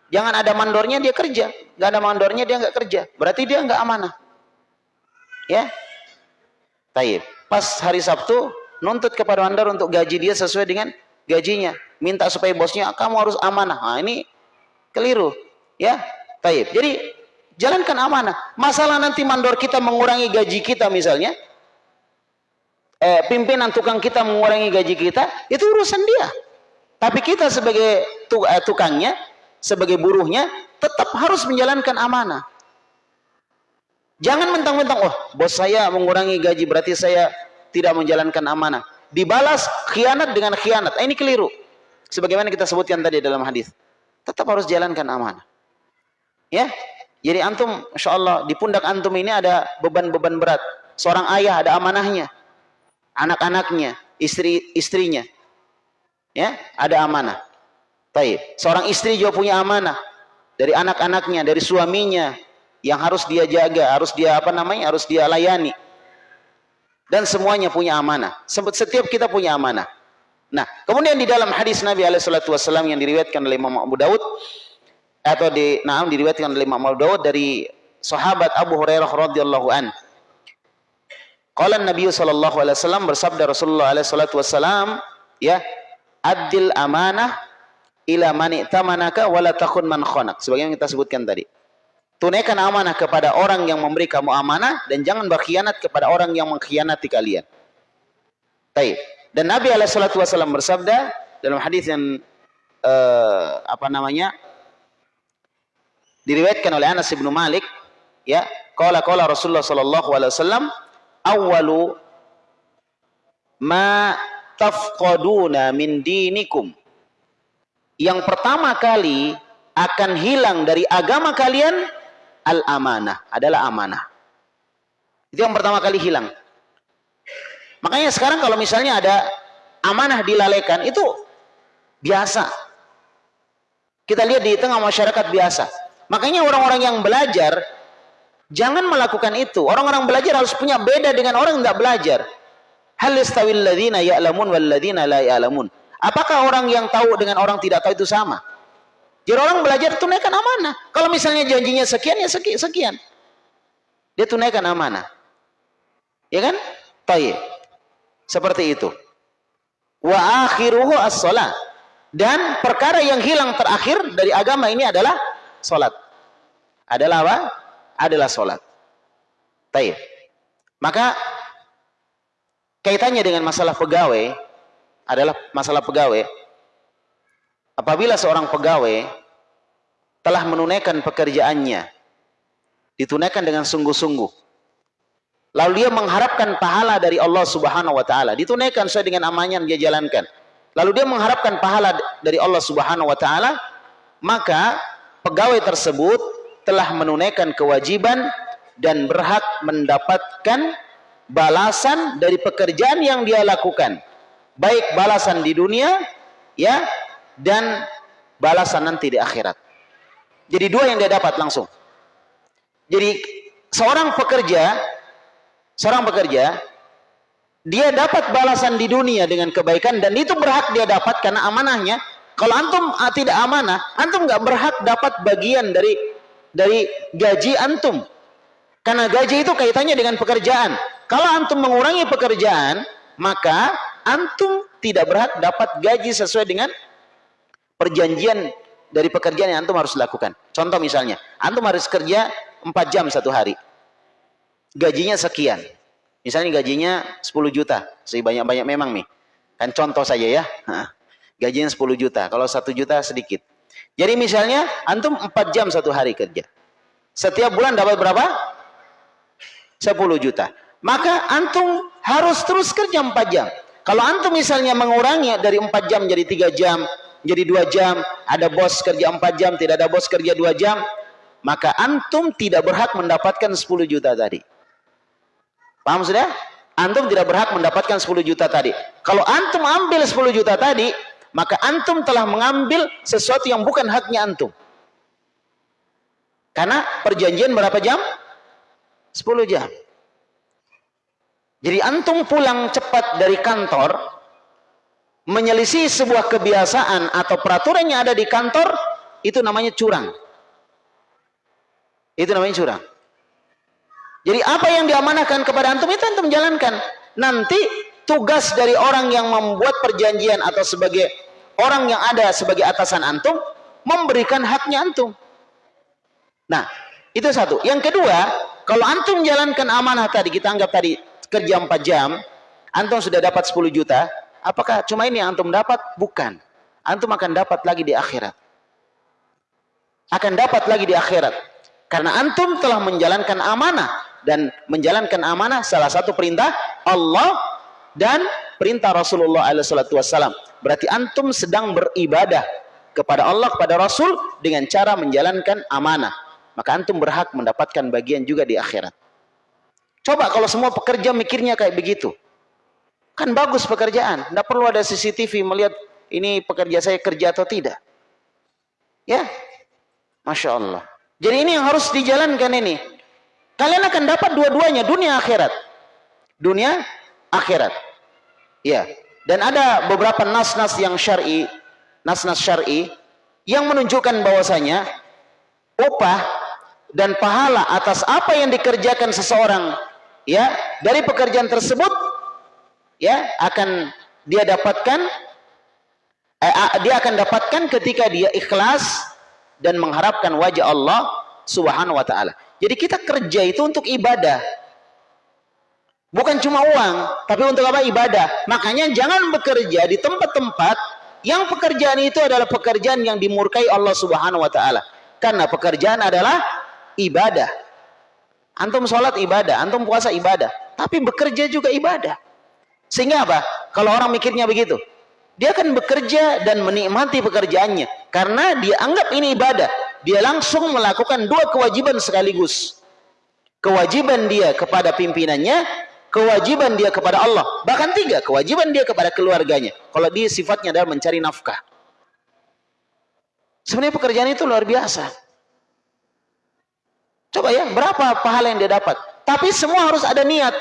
Jangan ada mandornya dia kerja, nggak ada mandornya dia nggak kerja. Berarti dia nggak amanah. Ya, Taib. Pas hari Sabtu nuntut kepada mandor untuk gaji dia sesuai dengan gajinya. Minta supaya bosnya kamu harus amanah. Nah, ini keliru. Ya, Taib. Jadi jalankan amanah. Masalah nanti mandor kita mengurangi gaji kita misalnya, eh, pimpinan tukang kita mengurangi gaji kita, itu urusan dia. Tapi kita sebagai eh, tukangnya sebagai buruhnya tetap harus menjalankan amanah. Jangan mentang-mentang, oh bos saya mengurangi gaji berarti saya tidak menjalankan amanah. Dibalas khianat dengan khianat. Ini keliru. Sebagaimana kita sebutkan tadi dalam hadis. Tetap harus jalankan amanah. Ya, jadi antum, insya Allah di pundak antum ini ada beban-beban berat. Seorang ayah ada amanahnya, anak-anaknya, istri-istrinya, ya ada amanah. Taib. Seorang istri juga punya amanah. dari anak-anaknya, dari suaminya yang harus dia jaga, harus dia apa namanya? harus dia layani. Dan semuanya punya amanah. Setiap kita punya amanah. Nah, kemudian di dalam hadis Nabi alaihi yang diriwayatkan oleh Imam Abu Daud atau di nah diriwayatkan oleh Imam Abu Daud dari sahabat Abu Hurairah radhiyallahu an. Qala Nabi sallallahu alaihi wasallam bersabda Rasulullah alaihi wasallam ya adil amanah ila man itamanaka wala takun man khanak sebagaimana kita sebutkan tadi. Tunaikan amanah kepada orang yang memberi kamu amanah dan jangan berkhianat kepada orang yang mengkhianati kalian. Baik. Dan Nabi alaihi wasallam bersabda dalam hadis yang uh, apa namanya diriwayatkan oleh Anas bin Malik ya qala qala Rasulullah sallallahu alaihi wasallam awwalu ma tafqaduna min dinikum. Yang pertama kali akan hilang dari agama kalian al amanah adalah amanah. Itu yang pertama kali hilang. Makanya sekarang kalau misalnya ada amanah dilalaikan itu biasa. Kita lihat di tengah masyarakat biasa. Makanya orang-orang yang belajar jangan melakukan itu. Orang-orang belajar harus punya beda dengan orang yang tidak belajar. Hal istawil ladzina ya'lamun wal ladzina la ya'lamun. Apakah orang yang tahu dengan orang tidak tahu itu sama? Jadi orang belajar tunaikan amanah. Kalau misalnya janjinya sekian ya sekian. Dia tunaikan amanah. Ya kan? Tayyib. Seperti itu. Wa akhiruhu as-salat. Dan perkara yang hilang terakhir dari agama ini adalah Solat. Adalah apa? Adalah solat. Taib. Maka kaitannya dengan masalah pegawai adalah masalah pegawai. Apabila seorang pegawai telah menunaikan pekerjaannya, ditunaikan dengan sungguh-sungguh, lalu dia mengharapkan pahala dari Allah Subhanahu wa taala, ditunaikan sesuai dengan amanah yang dia jalankan. Lalu dia mengharapkan pahala dari Allah Subhanahu wa taala, maka pegawai tersebut telah menunaikan kewajiban dan berhak mendapatkan balasan dari pekerjaan yang dia lakukan. Baik balasan di dunia ya dan balasan nanti di akhirat. Jadi dua yang dia dapat langsung. Jadi seorang pekerja seorang pekerja dia dapat balasan di dunia dengan kebaikan dan itu berhak dia dapat karena amanahnya. Kalau antum ah, tidak amanah, antum nggak berhak dapat bagian dari dari gaji antum. Karena gaji itu kaitannya dengan pekerjaan. Kalau antum mengurangi pekerjaan, maka antum tidak berhak dapat gaji sesuai dengan perjanjian dari pekerjaan yang antum harus lakukan. Contoh misalnya, antum harus kerja 4 jam satu hari. Gajinya sekian. Misalnya gajinya 10 juta. Sebanyak-banyak memang nih. Kan contoh saja ya gajinya 10 juta. Kalau 1 juta sedikit. Jadi misalnya antum 4 jam satu hari kerja. Setiap bulan dapat berapa? 10 juta. Maka antum harus terus kerja 4 jam. Kalau antum misalnya mengurangi dari 4 jam jadi 3 jam, jadi 2 jam, ada bos kerja 4 jam, tidak ada bos kerja 2 jam, maka antum tidak berhak mendapatkan 10 juta tadi. Paham sudah? Antum tidak berhak mendapatkan 10 juta tadi. Kalau antum ambil 10 juta tadi, maka antum telah mengambil sesuatu yang bukan haknya antum. Karena perjanjian berapa jam? 10 jam. Jadi antum pulang cepat dari kantor, menyelisih sebuah kebiasaan atau peraturan yang ada di kantor, itu namanya curang. Itu namanya curang. Jadi apa yang diamanahkan kepada antum itu antum jalankan. Nanti tugas dari orang yang membuat perjanjian atau sebagai orang yang ada sebagai atasan antum memberikan haknya antum. Nah, itu satu. Yang kedua, kalau antum jalankan amanah tadi, kita anggap tadi kerja 4 jam, antum sudah dapat 10 juta, apakah cuma ini yang antum dapat? Bukan. Antum akan dapat lagi di akhirat. Akan dapat lagi di akhirat. Karena antum telah menjalankan amanah dan menjalankan amanah salah satu perintah Allah dan perintah Rasulullah SAW. Berarti antum sedang beribadah kepada Allah, kepada Rasul dengan cara menjalankan amanah. Maka antum berhak mendapatkan bagian juga di akhirat. Coba kalau semua pekerja mikirnya kayak begitu. Kan bagus pekerjaan. Tidak perlu ada CCTV melihat ini pekerja saya kerja atau tidak. Ya. Masya Allah. Jadi ini yang harus dijalankan ini. Kalian akan dapat dua-duanya, dunia akhirat. Dunia akhirat. Ya. Dan ada beberapa nas-nas yang syar'i, nas-nas syar'i yang menunjukkan bahwasanya upah dan pahala atas apa yang dikerjakan seseorang ya dari pekerjaan tersebut ya akan dia dapatkan eh, dia akan dapatkan ketika dia ikhlas dan mengharapkan wajah Allah Subhanahu wa taala. Jadi kita kerja itu untuk ibadah. Bukan cuma uang, tapi untuk apa? Ibadah. Makanya jangan bekerja di tempat-tempat yang pekerjaan itu adalah pekerjaan yang dimurkai Allah Subhanahu wa taala. Karena pekerjaan adalah ibadah. Antum sholat ibadah, antum puasa ibadah, tapi bekerja juga ibadah. Sehingga apa? Kalau orang mikirnya begitu, dia akan bekerja dan menikmati pekerjaannya karena dia anggap ini ibadah. Dia langsung melakukan dua kewajiban sekaligus. Kewajiban dia kepada pimpinannya, kewajiban dia kepada Allah. Bahkan tiga, kewajiban dia kepada keluarganya. Kalau dia sifatnya adalah mencari nafkah. Sebenarnya pekerjaan itu luar biasa. Coba ya, berapa pahala yang dia dapat? Tapi semua harus ada niat.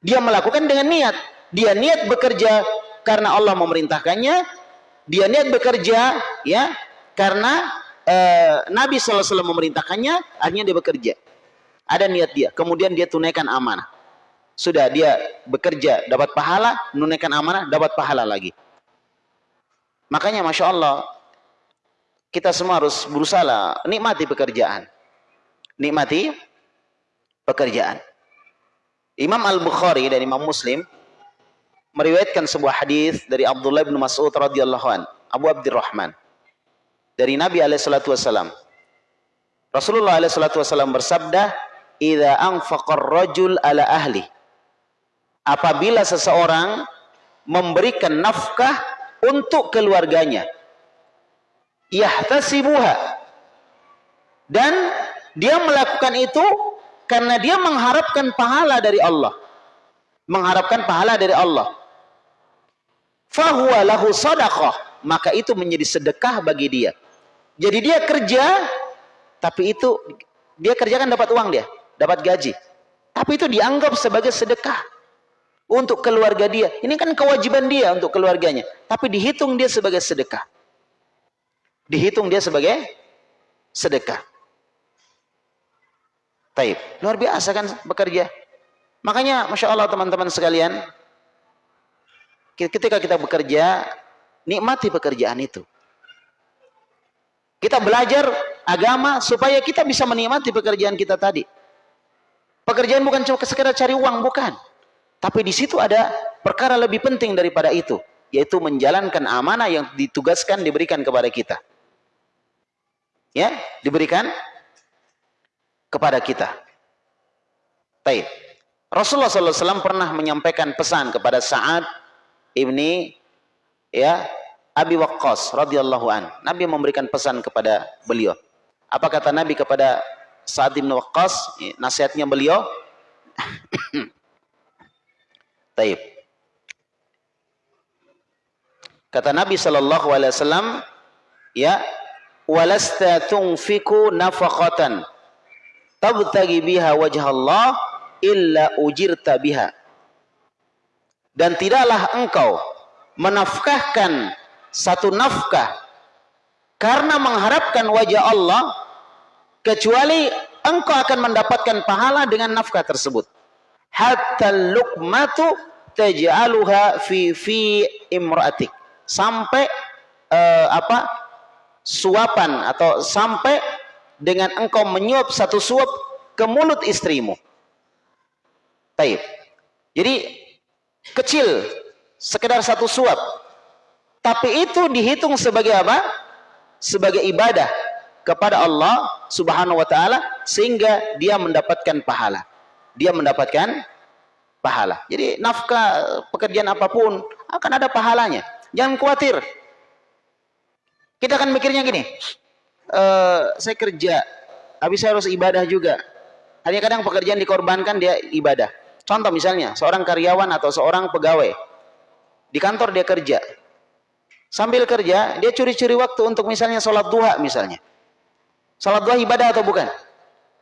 Dia melakukan dengan niat. Dia niat bekerja karena Allah memerintahkannya. Dia niat bekerja ya karena uh, Nabi SAW memerintahkannya. Akhirnya dia bekerja. Ada niat dia. Kemudian dia tunaikan amanah. Sudah dia bekerja dapat pahala, menunaikan amanah dapat pahala lagi. Makanya masya Allah kita semua harus berusaha nikmati pekerjaan nikmati pekerjaan. Imam Al-Bukhari dan Imam Muslim meriwayatkan sebuah hadis dari Abdullah bin Mas'ud radhiyallahu an, Abu Abdurrahman. Dari Nabi alaihi wasallam. Rasulullah alaihi wasallam bersabda, "Idza anfaqa rajul ala ahli." Apabila seseorang memberikan nafkah untuk keluarganya, yahtasibuha dan dia melakukan itu karena dia mengharapkan pahala dari Allah. Mengharapkan pahala dari Allah. Fahuwa lahu sadaqah. Maka itu menjadi sedekah bagi dia. Jadi dia kerja, tapi itu dia kerjakan dapat uang dia, dapat gaji. Tapi itu dianggap sebagai sedekah untuk keluarga dia. Ini kan kewajiban dia untuk keluarganya, tapi dihitung dia sebagai sedekah. Dihitung dia sebagai sedekah. Taib. Luar biasa kan bekerja. Makanya Masya Allah teman-teman sekalian. Ketika kita bekerja, nikmati pekerjaan itu. Kita belajar agama supaya kita bisa menikmati pekerjaan kita tadi. Pekerjaan bukan cuma sekedar cari uang, bukan. Tapi di situ ada perkara lebih penting daripada itu. Yaitu menjalankan amanah yang ditugaskan, diberikan kepada kita. Ya, diberikan kepada kita. Baik. Rasulullah SAW pernah menyampaikan pesan kepada Sa'ad ibni ya Abi Waqqas radhiyallahu an. Nabi memberikan pesan kepada beliau. Apa kata Nabi kepada Sa'ad bin Waqqas? Nasihatnya beliau. Taib. Kata Nabi sallallahu alaihi wasallam, ya, walasta tunfiku nafaqatan tabtagi biha wajah Allah illa ujirta biha dan tidaklah engkau menafkahkan satu nafkah karena mengharapkan wajah Allah kecuali engkau akan mendapatkan pahala dengan nafkah tersebut hatta luqmatu taj'aluha fi fi imra'atik sampai uh, apa suapan atau sampai dengan engkau menyuap satu suap ke mulut istrimu. Taib. Jadi kecil, sekedar satu suap. Tapi itu dihitung sebagai apa? Sebagai ibadah kepada Allah Subhanahu wa taala sehingga dia mendapatkan pahala. Dia mendapatkan pahala. Jadi nafkah pekerjaan apa pun akan ada pahalanya. Jangan khawatir. Kita akan mikirnya gini, uh, saya kerja, habis saya harus ibadah juga. Hanya kadang pekerjaan dikorbankan dia ibadah. Contoh misalnya, seorang karyawan atau seorang pegawai di kantor dia kerja. Sambil kerja, dia curi-curi waktu untuk misalnya sholat duha misalnya. Salat duha ibadah atau bukan?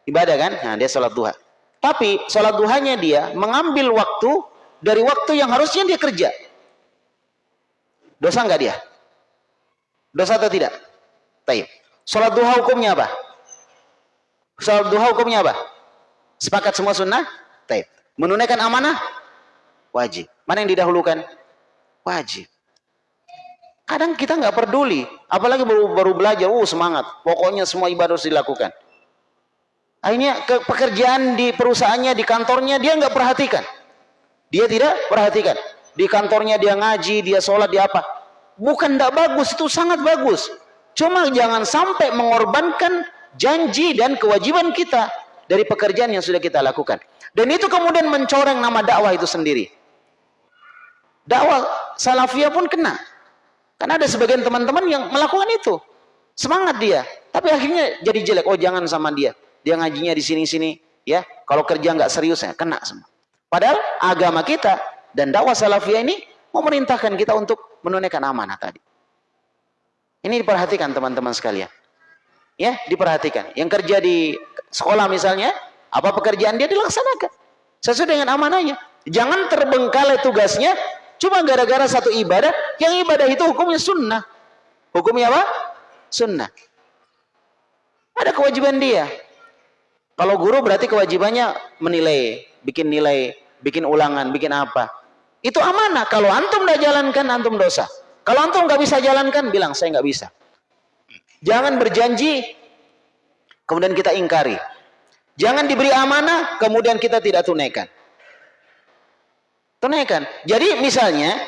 Ibadah kan? Nah, dia salat duha. Tapi salat duhanya dia mengambil waktu dari waktu yang harusnya dia kerja. Dosa enggak dia? Dosa atau tidak? Taib. Salat duha hukumnya apa? Salat duha hukumnya apa? Sepakat semua sunnah? Taib. Menunaikan amanah? Wajib. Mana yang didahulukan? Wajib. Kadang kita nggak peduli, apalagi baru, baru belajar, uh semangat, pokoknya semua ibadah harus dilakukan. Akhirnya ke pekerjaan di perusahaannya, di kantornya dia nggak perhatikan. Dia tidak perhatikan. Di kantornya dia ngaji, dia sholat, dia apa. Bukan tidak bagus, itu sangat bagus. Cuma jangan sampai mengorbankan janji dan kewajiban kita dari pekerjaan yang sudah kita lakukan. Dan itu kemudian mencoreng nama dakwah itu sendiri. Dakwah salafiyah pun kena. Karena ada sebagian teman-teman yang melakukan itu. Semangat dia. Tapi akhirnya jadi jelek. Oh jangan sama dia. Dia ngajinya di sini-sini. ya Kalau kerja nggak serius ya kena semua. Padahal agama kita dan dakwah salafiyah ini memerintahkan kita untuk menunaikan amanah tadi. Ini diperhatikan teman-teman sekalian. Ya, diperhatikan. Yang kerja di sekolah misalnya, apa pekerjaan dia dilaksanakan sesuai dengan amanahnya. Jangan terbengkalai tugasnya Cuma gara-gara satu ibadah, yang ibadah itu hukumnya sunnah. Hukumnya apa? Sunnah. Ada kewajiban dia. Kalau guru berarti kewajibannya menilai, bikin nilai, bikin ulangan, bikin apa. Itu amanah. Kalau antum tidak jalankan, antum dosa. Kalau antum nggak bisa jalankan, bilang saya nggak bisa. Jangan berjanji, kemudian kita ingkari. Jangan diberi amanah, kemudian kita tidak tunaikan. Tunaikan. Jadi misalnya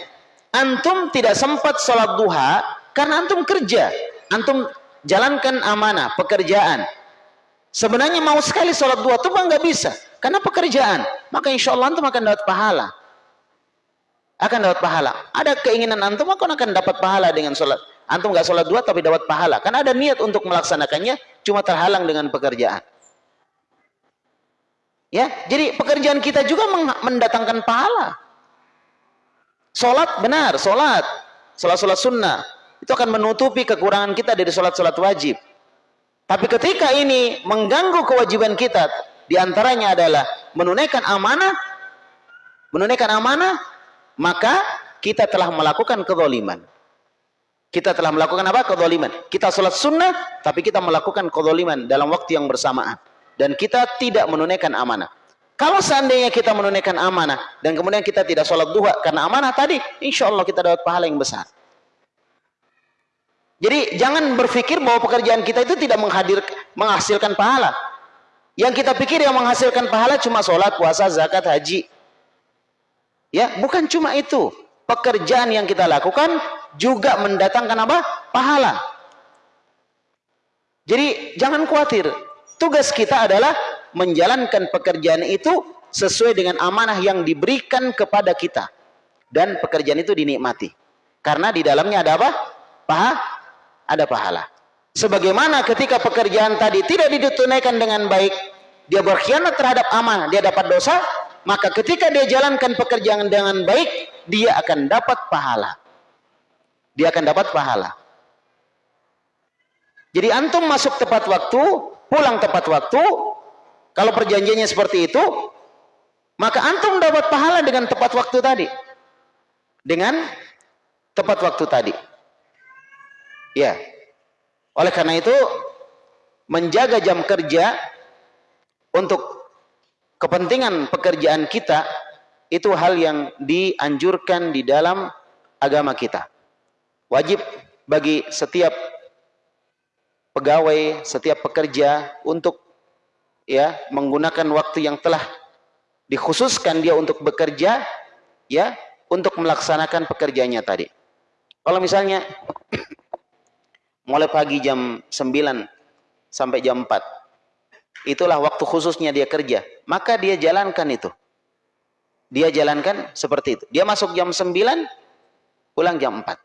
antum tidak sempat sholat duha karena antum kerja, antum jalankan amanah pekerjaan. Sebenarnya mau sekali sholat duha tuh nggak bisa karena pekerjaan. Maka insya Allah antum akan dapat pahala. Akan dapat pahala. Ada keinginan antum akan akan dapat pahala dengan sholat. Antum nggak sholat dua tapi dapat pahala. Karena ada niat untuk melaksanakannya cuma terhalang dengan pekerjaan. Ya, jadi pekerjaan kita juga mendatangkan pahala. Salat benar, salat. Salat-salat sunnah. Itu akan menutupi kekurangan kita dari salat-salat wajib. Tapi ketika ini mengganggu kewajiban kita, di antaranya adalah menunaikan amanah, menunaikan amanah, maka kita telah melakukan kezaliman. Kita telah melakukan apa? Kezaliman. Kita salat sunnah, tapi kita melakukan kezaliman dalam waktu yang bersamaan dan kita tidak menunaikan amanah. Kalau seandainya kita menunaikan amanah dan kemudian kita tidak sholat duha karena amanah tadi, insya Allah kita dapat pahala yang besar. Jadi jangan berpikir bahwa pekerjaan kita itu tidak menghadir, menghasilkan pahala. Yang kita pikir yang menghasilkan pahala cuma sholat, puasa, zakat, haji. Ya, bukan cuma itu. Pekerjaan yang kita lakukan juga mendatangkan apa? Pahala. Jadi jangan khawatir. Tugas kita adalah menjalankan pekerjaan itu sesuai dengan amanah yang diberikan kepada kita. Dan pekerjaan itu dinikmati. Karena di dalamnya ada apa? Paha? Ada pahala. Sebagaimana ketika pekerjaan tadi tidak ditunaikan dengan baik, dia berkhianat terhadap amanah, dia dapat dosa, maka ketika dia jalankan pekerjaan dengan baik, dia akan dapat pahala. Dia akan dapat pahala. Jadi antum masuk tepat waktu, pulang tepat waktu, kalau perjanjiannya seperti itu, maka antum dapat pahala dengan tepat waktu tadi. Dengan tepat waktu tadi. Ya. Oleh karena itu, menjaga jam kerja untuk kepentingan pekerjaan kita itu hal yang dianjurkan di dalam agama kita. Wajib bagi setiap pegawai, setiap pekerja untuk ya menggunakan waktu yang telah dikhususkan dia untuk bekerja ya untuk melaksanakan pekerjaannya tadi. Kalau misalnya mulai pagi jam 9 sampai jam 4 itulah waktu khususnya dia kerja, maka dia jalankan itu. Dia jalankan seperti itu. Dia masuk jam 9 pulang jam 4.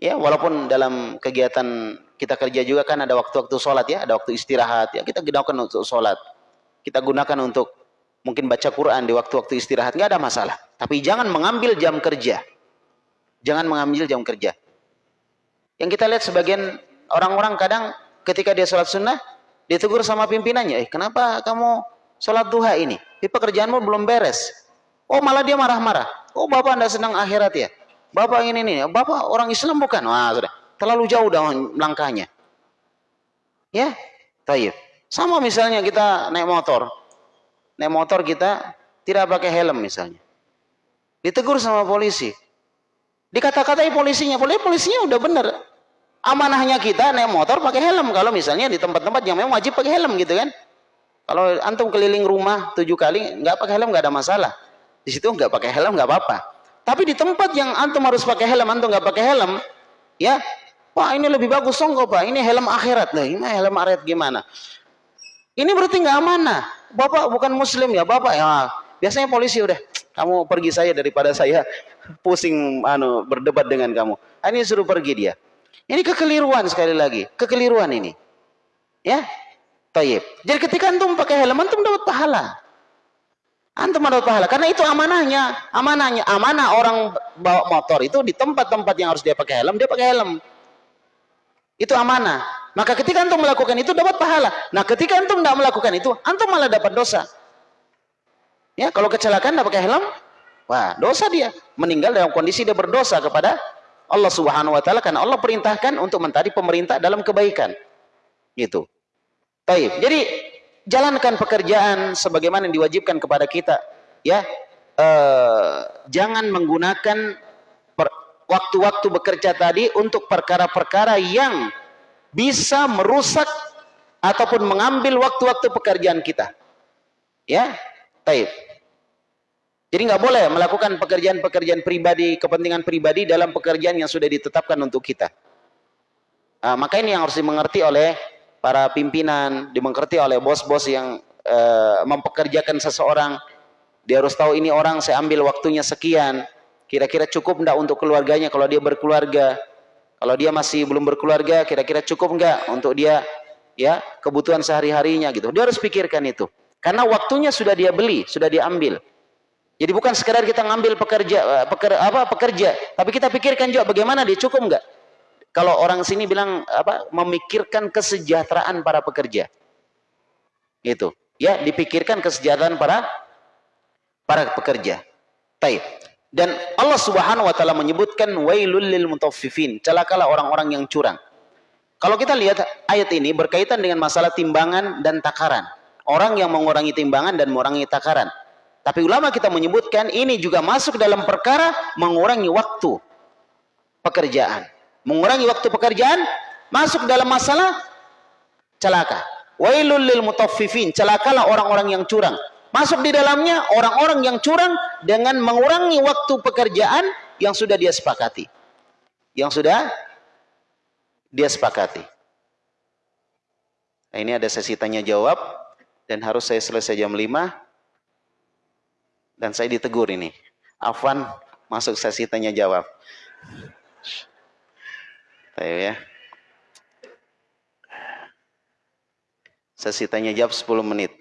Ya, walaupun dalam kegiatan kita kerja juga kan ada waktu-waktu sholat ya, ada waktu istirahat ya, kita gunakan untuk sholat. Kita gunakan untuk mungkin baca Quran di waktu-waktu istirahat, nggak ada masalah. Tapi jangan mengambil jam kerja. Jangan mengambil jam kerja. Yang kita lihat sebagian orang-orang kadang ketika dia sholat sunnah, ditegur sama pimpinannya, eh kenapa kamu sholat duha ini? Di pekerjaanmu belum beres. Oh malah dia marah-marah. Oh bapak anda senang akhirat ya? Bapak ini nih, bapak orang Islam bukan? Wah sudah, terlalu jauh dah langkahnya. Ya, tayyib. Sama misalnya kita naik motor. Naik motor kita tidak pakai helm misalnya. Ditegur sama polisi. Dikata-katai polisinya, polisi polisinya udah bener. Amanahnya kita naik motor pakai helm. Kalau misalnya di tempat-tempat yang memang wajib pakai helm gitu kan. Kalau antum keliling rumah tujuh kali nggak pakai helm nggak ada masalah. Di situ nggak pakai helm nggak apa-apa. Tapi di tempat yang antum harus pakai helm, antum nggak pakai helm, ya, wah ini lebih bagus songko pak. Ini helm akhirat lah. Ini helm akhirat gimana? Ini berarti nggak amanah. Bapak bukan muslim ya, bapak ya. Biasanya polisi udah, kamu pergi saya daripada saya pusing anu berdebat dengan kamu. Ini suruh pergi dia. Ini kekeliruan sekali lagi, kekeliruan ini. Ya, Tayyib. Jadi ketika antum pakai helm, antum dapat pahala. Antum mendapat pahala karena itu amanahnya, amanahnya, amanah orang bawa motor itu di tempat-tempat yang harus dia pakai helm, dia pakai helm. Itu amanah. Maka ketika antum melakukan itu dapat pahala. Nah, ketika antum tidak melakukan itu, antum malah dapat dosa. Ya, kalau kecelakaan tidak pakai helm, wah, dosa dia. Meninggal dalam kondisi dia berdosa kepada Allah Subhanahu wa taala karena Allah perintahkan untuk mencari pemerintah dalam kebaikan. Gitu. Baik. Jadi jalankan pekerjaan sebagaimana yang diwajibkan kepada kita ya eh, jangan menggunakan waktu-waktu bekerja tadi untuk perkara-perkara yang bisa merusak ataupun mengambil waktu-waktu pekerjaan kita ya baik jadi nggak boleh melakukan pekerjaan-pekerjaan pribadi kepentingan pribadi dalam pekerjaan yang sudah ditetapkan untuk kita nah, maka ini yang harus dimengerti oleh para pimpinan, dimengerti oleh bos-bos yang uh, mempekerjakan seseorang. Dia harus tahu ini orang saya ambil waktunya sekian. Kira-kira cukup enggak untuk keluarganya kalau dia berkeluarga? Kalau dia masih belum berkeluarga, kira-kira cukup enggak untuk dia ya kebutuhan sehari-harinya gitu. Dia harus pikirkan itu. Karena waktunya sudah dia beli, sudah dia ambil. Jadi bukan sekedar kita ngambil pekerja, eh, peker, apa pekerja, tapi kita pikirkan juga bagaimana dia cukup enggak kalau orang sini bilang apa memikirkan kesejahteraan para pekerja. Itu. Ya, dipikirkan kesejahteraan para para pekerja. Baik. Dan Allah Subhanahu wa taala menyebutkan wailul lil celakalah orang-orang yang curang. Kalau kita lihat ayat ini berkaitan dengan masalah timbangan dan takaran. Orang yang mengurangi timbangan dan mengurangi takaran. Tapi ulama kita menyebutkan ini juga masuk dalam perkara mengurangi waktu pekerjaan. Mengurangi waktu pekerjaan masuk dalam masalah celaka. Wailul lil mutaffifin celakalah orang-orang yang curang. Masuk di dalamnya orang-orang yang curang dengan mengurangi waktu pekerjaan yang sudah dia sepakati. Yang sudah dia sepakati. Nah, ini ada sesi tanya jawab dan harus saya selesai jam 5 dan saya ditegur ini Afwan masuk sesi tanya jawab Ayo ya. Sesi tanya jawab 10 menit.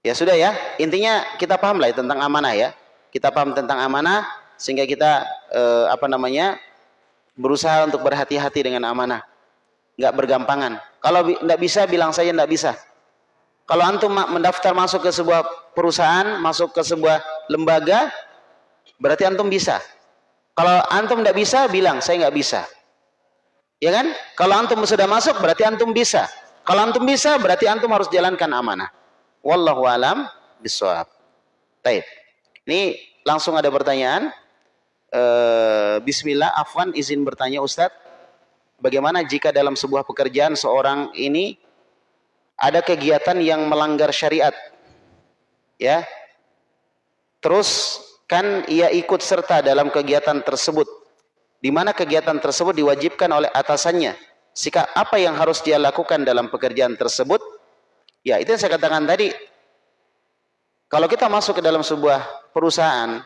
Ya sudah ya, intinya kita paham lah ya tentang amanah ya. Kita paham tentang amanah sehingga kita eh, apa namanya berusaha untuk berhati-hati dengan amanah. Nggak bergampangan. Kalau nggak bisa bilang saja nggak bisa. Kalau antum mendaftar masuk ke sebuah perusahaan, masuk ke sebuah lembaga, berarti antum bisa. Kalau antum tidak bisa, bilang saya nggak bisa. Ya kan? Kalau antum sudah masuk, berarti antum bisa. Kalau antum bisa, berarti antum harus jalankan amanah. Wallahu alam bisawab. Baik. Ini langsung ada pertanyaan. Uh, Bismillah, Afwan izin bertanya Ustadz. Bagaimana jika dalam sebuah pekerjaan seorang ini ada kegiatan yang melanggar syariat? Ya. Terus kan ia ikut serta dalam kegiatan tersebut. Di mana kegiatan tersebut diwajibkan oleh atasannya. Sikap apa yang harus dia lakukan dalam pekerjaan tersebut? Ya itu yang saya katakan tadi. Kalau kita masuk ke dalam sebuah perusahaan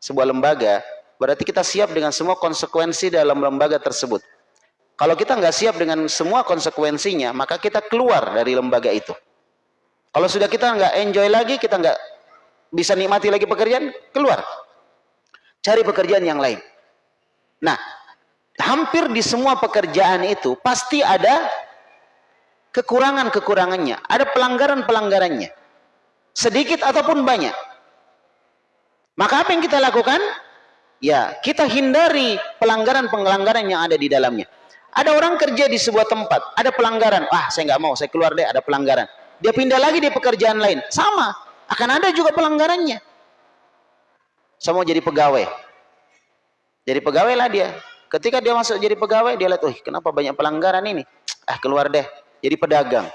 sebuah lembaga berarti kita siap dengan semua konsekuensi dalam lembaga tersebut. Kalau kita nggak siap dengan semua konsekuensinya maka kita keluar dari lembaga itu kalau sudah kita nggak enjoy lagi kita nggak bisa nikmati lagi pekerjaan, keluar. Cari pekerjaan yang lain. Nah, hampir di semua pekerjaan itu pasti ada kekurangan-kekurangannya, ada pelanggaran-pelanggarannya. Sedikit ataupun banyak. Maka apa yang kita lakukan? Ya, kita hindari pelanggaran-pelanggaran yang ada di dalamnya. Ada orang kerja di sebuah tempat, ada pelanggaran. Ah, saya nggak mau, saya keluar deh, ada pelanggaran. Dia pindah lagi di pekerjaan lain. Sama, akan ada juga pelanggarannya. Mau jadi pegawai. Jadi pegawai lah dia. Ketika dia masuk jadi pegawai, dia lihat, oh kenapa banyak pelanggaran ini? Ah, keluar deh, jadi pedagang.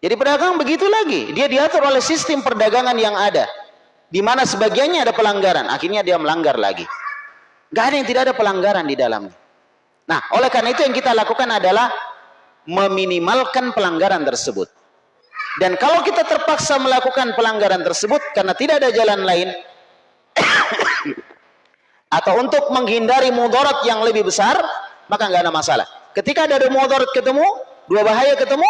Jadi pedagang begitu lagi. Dia diatur oleh sistem perdagangan yang ada di mana sebagiannya ada pelanggaran, akhirnya dia melanggar lagi. Gak ada yang tidak ada pelanggaran di dalamnya. Nah, oleh karena itu yang kita lakukan adalah meminimalkan pelanggaran tersebut. Dan kalau kita terpaksa melakukan pelanggaran tersebut karena tidak ada jalan lain atau untuk menghindari mudarat yang lebih besar, maka nggak ada masalah. Ketika ada dua mudarat ketemu, dua bahaya ketemu,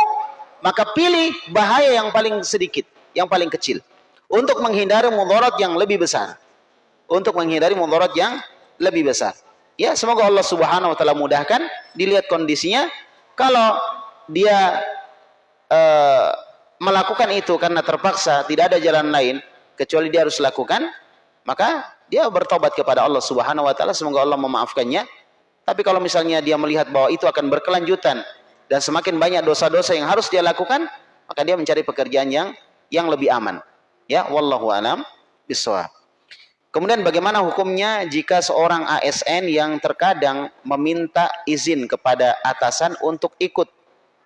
maka pilih bahaya yang paling sedikit, yang paling kecil untuk menghindari mudarat yang lebih besar. Untuk menghindari mudarat yang lebih besar. Ya, semoga Allah Subhanahu wa taala mudahkan, dilihat kondisinya. Kalau dia uh, melakukan itu karena terpaksa, tidak ada jalan lain kecuali dia harus lakukan, maka dia bertobat kepada Allah Subhanahu wa taala, semoga Allah memaafkannya. Tapi kalau misalnya dia melihat bahwa itu akan berkelanjutan dan semakin banyak dosa-dosa yang harus dia lakukan, maka dia mencari pekerjaan yang yang lebih aman. Ya, wallahu alam bisawab. Kemudian bagaimana hukumnya jika seorang ASN yang terkadang meminta izin kepada atasan untuk ikut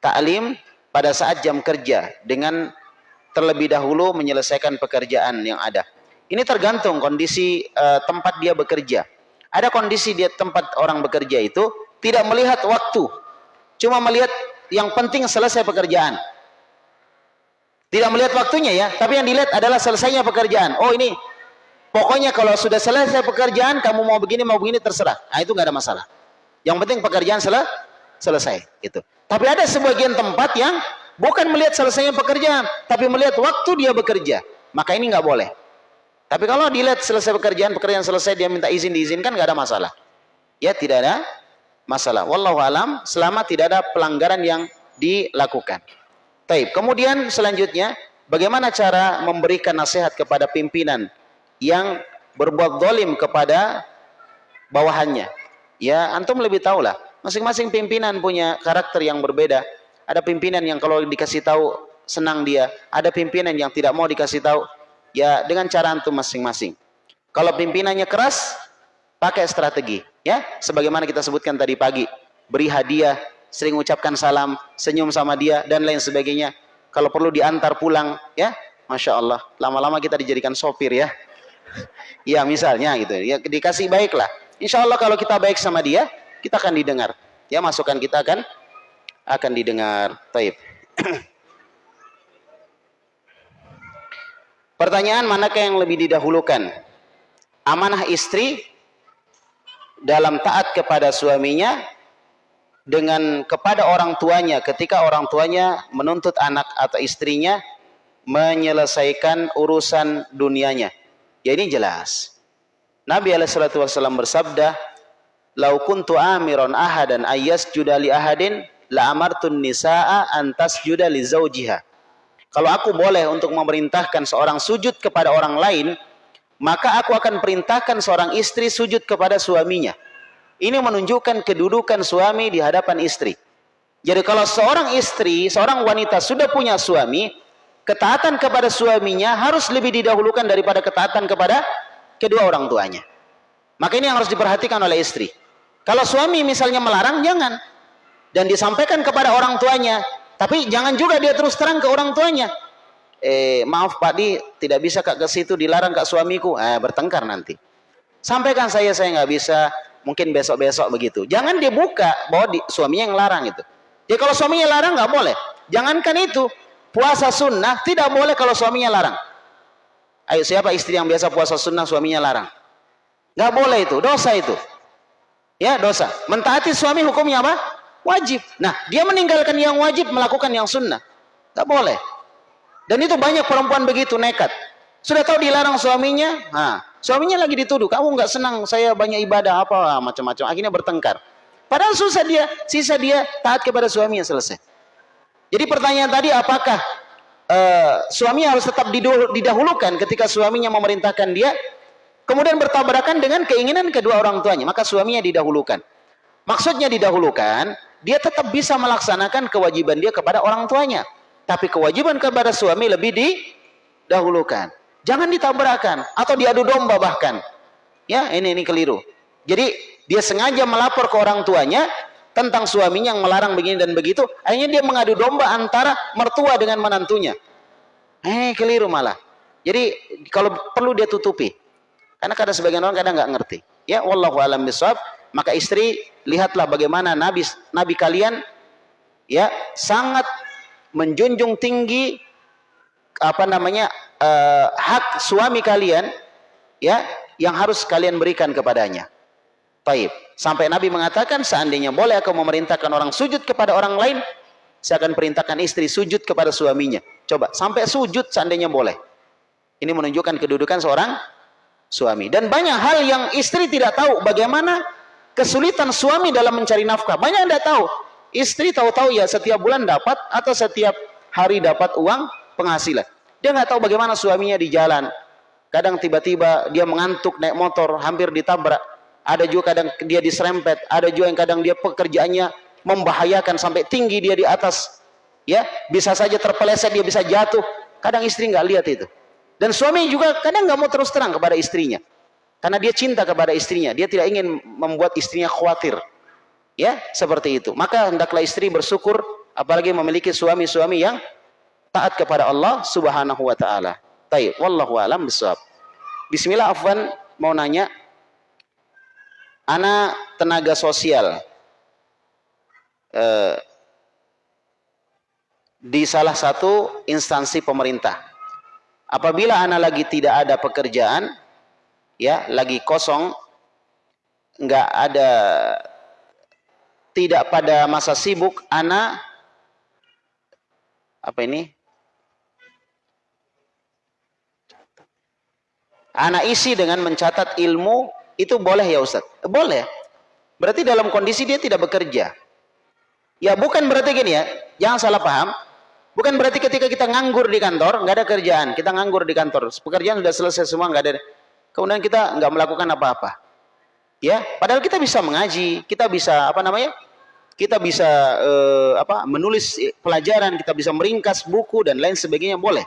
taklim pada saat jam kerja dengan terlebih dahulu menyelesaikan pekerjaan yang ada. Ini tergantung kondisi uh, tempat dia bekerja. Ada kondisi dia tempat orang bekerja itu tidak melihat waktu, cuma melihat yang penting selesai pekerjaan. Tidak melihat waktunya ya, tapi yang dilihat adalah selesainya pekerjaan. Oh ini, pokoknya kalau sudah selesai pekerjaan, kamu mau begini mau begini terserah. Nah itu nggak ada masalah. Yang penting pekerjaan sel selesai. Gitu. Tapi ada sebagian tempat yang bukan melihat selesainya pekerjaan, tapi melihat waktu dia bekerja. Maka ini nggak boleh. Tapi kalau dilihat selesai pekerjaan, pekerjaan selesai, dia minta izin diizinkan, nggak ada masalah. Ya tidak ada masalah. Wallahu alam, selama tidak ada pelanggaran yang dilakukan. Taib. Kemudian selanjutnya, bagaimana cara memberikan nasihat kepada pimpinan yang berbuat dolim kepada bawahannya? Ya, antum lebih tahu lah. Masing-masing pimpinan punya karakter yang berbeda. Ada pimpinan yang kalau dikasih tahu senang dia, ada pimpinan yang tidak mau dikasih tahu. Ya, dengan cara antum masing-masing. Kalau pimpinannya keras, pakai strategi, ya. Sebagaimana kita sebutkan tadi pagi, beri hadiah, sering ucapkan salam, senyum sama dia dan lain sebagainya. Kalau perlu diantar pulang, ya, masya Allah. Lama-lama kita dijadikan sopir ya. Ya misalnya gitu, ya dikasih baiklah. Insya Allah kalau kita baik sama dia, kita akan didengar. Ya masukan kita akan akan didengar. Taib. Pertanyaan manakah yang lebih didahulukan? Amanah istri dalam taat kepada suaminya dengan kepada orang tuanya ketika orang tuanya menuntut anak atau istrinya menyelesaikan urusan dunianya. Ya ini jelas. Nabi alaihissalatu wassalam bersabda, "Lau kuntu amiron ahadan ayas judali ahadin la amartun nisaa antas judali zaujiha." Kalau aku boleh untuk memerintahkan seorang sujud kepada orang lain, maka aku akan perintahkan seorang istri sujud kepada suaminya. Ini menunjukkan kedudukan suami di hadapan istri. Jadi kalau seorang istri, seorang wanita sudah punya suami, ketaatan kepada suaminya harus lebih didahulukan daripada ketaatan kepada kedua orang tuanya. Maka ini yang harus diperhatikan oleh istri. Kalau suami misalnya melarang, jangan. Dan disampaikan kepada orang tuanya. Tapi jangan juga dia terus terang ke orang tuanya. Eh, maaf Pak Di, tidak bisa kak ke situ dilarang kak suamiku. Eh, bertengkar nanti. Sampaikan saya, saya nggak bisa mungkin besok-besok begitu. Jangan dia buka bahwa di, suaminya yang larang itu. Ya kalau suaminya larang nggak boleh. Jangankan itu, puasa sunnah tidak boleh kalau suaminya larang. Ayo siapa istri yang biasa puasa sunnah suaminya larang? Nggak boleh itu, dosa itu. Ya dosa. Mentaati suami hukumnya apa? Wajib. Nah dia meninggalkan yang wajib melakukan yang sunnah. Nggak boleh. Dan itu banyak perempuan begitu nekat. Sudah tahu dilarang suaminya, nah, Suaminya lagi dituduh, kamu nggak senang saya banyak ibadah apa macam-macam. Akhirnya bertengkar. Padahal susah dia, sisa dia taat kepada suami yang selesai. Jadi pertanyaan tadi apakah uh, suami harus tetap didahulukan ketika suaminya memerintahkan dia kemudian bertabrakan dengan keinginan kedua orang tuanya, maka suaminya didahulukan. Maksudnya didahulukan, dia tetap bisa melaksanakan kewajiban dia kepada orang tuanya. Tapi kewajiban kepada suami lebih didahulukan. Jangan ditabrakan atau diadu domba bahkan. Ya, ini ini keliru. Jadi dia sengaja melapor ke orang tuanya tentang suaminya yang melarang begini dan begitu. Akhirnya dia mengadu domba antara mertua dengan menantunya. Eh, keliru malah. Jadi kalau perlu dia tutupi. Karena kadang sebagian orang kadang nggak ngerti. Ya, wallahu alam bisawab. Maka istri lihatlah bagaimana nabi nabi kalian ya sangat menjunjung tinggi apa namanya uh, hak suami kalian ya yang harus kalian berikan kepadanya. Taib. Sampai Nabi mengatakan seandainya boleh aku memerintahkan orang sujud kepada orang lain, saya akan perintahkan istri sujud kepada suaminya. Coba sampai sujud seandainya boleh. Ini menunjukkan kedudukan seorang suami. Dan banyak hal yang istri tidak tahu bagaimana kesulitan suami dalam mencari nafkah. Banyak yang tidak tahu. Istri tahu-tahu ya setiap bulan dapat atau setiap hari dapat uang penghasilan. Dia nggak tahu bagaimana suaminya di jalan. Kadang tiba-tiba dia mengantuk naik motor hampir ditabrak ada juga kadang dia diserempet, ada juga yang kadang dia pekerjaannya membahayakan sampai tinggi dia di atas. Ya, bisa saja terpeleset dia bisa jatuh. Kadang istri nggak lihat itu. Dan suami juga kadang nggak mau terus terang kepada istrinya. Karena dia cinta kepada istrinya, dia tidak ingin membuat istrinya khawatir. Ya, seperti itu. Maka hendaklah istri bersyukur apalagi memiliki suami-suami yang taat kepada Allah Subhanahu wa taala. Baik, wallahu alam bisawab. Bismillah afwan mau nanya Ana tenaga sosial eh, di salah satu instansi pemerintah. Apabila ana lagi tidak ada pekerjaan, ya lagi kosong, nggak ada, tidak pada masa sibuk, ana apa ini? Ana isi dengan mencatat ilmu itu boleh ya Ustaz? Boleh. Berarti dalam kondisi dia tidak bekerja. Ya bukan berarti gini ya, jangan salah paham. Bukan berarti ketika kita nganggur di kantor, nggak ada kerjaan. Kita nganggur di kantor, pekerjaan sudah selesai semua, nggak ada. Kemudian kita nggak melakukan apa-apa. Ya, padahal kita bisa mengaji, kita bisa apa namanya? Kita bisa eh, apa? Menulis pelajaran, kita bisa meringkas buku dan lain sebagainya boleh.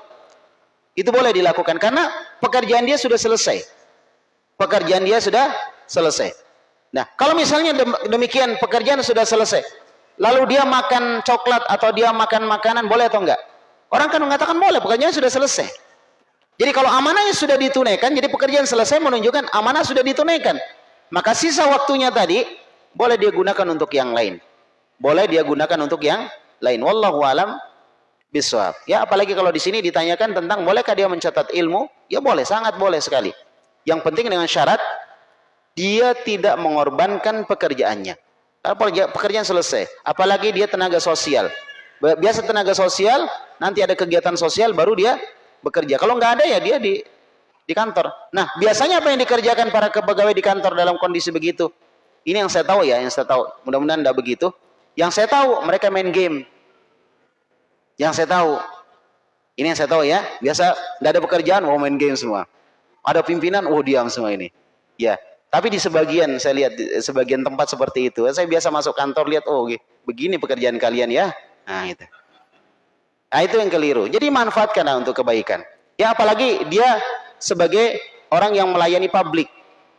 Itu boleh dilakukan karena pekerjaan dia sudah selesai pekerjaan dia sudah selesai. Nah, kalau misalnya demikian pekerjaan sudah selesai, lalu dia makan coklat atau dia makan makanan boleh atau enggak? Orang kan mengatakan boleh, pekerjaan sudah selesai. Jadi kalau amanahnya sudah ditunaikan, jadi pekerjaan selesai menunjukkan amanah sudah ditunaikan. Maka sisa waktunya tadi boleh dia gunakan untuk yang lain. Boleh dia gunakan untuk yang lain. Wallahu alam biswab. Ya, apalagi kalau di sini ditanyakan tentang bolehkah dia mencatat ilmu? Ya boleh, sangat boleh sekali. Yang penting dengan syarat dia tidak mengorbankan pekerjaannya. Pekerjaan selesai. Apalagi dia tenaga sosial. Biasa tenaga sosial, nanti ada kegiatan sosial baru dia bekerja. Kalau nggak ada ya dia di di kantor. Nah, biasanya apa yang dikerjakan para pegawai di kantor dalam kondisi begitu? Ini yang saya tahu ya, yang saya tahu. Mudah-mudahan tidak begitu. Yang saya tahu mereka main game. Yang saya tahu. Ini yang saya tahu ya. Biasa tidak ada pekerjaan mau main game semua. Ada pimpinan, oh diam semua ini. Ya, tapi di sebagian saya lihat sebagian tempat seperti itu. Saya biasa masuk kantor lihat, oh begini pekerjaan kalian ya. Nah itu. Nah itu yang keliru. Jadi manfaatkanlah untuk kebaikan. Ya apalagi dia sebagai orang yang melayani publik.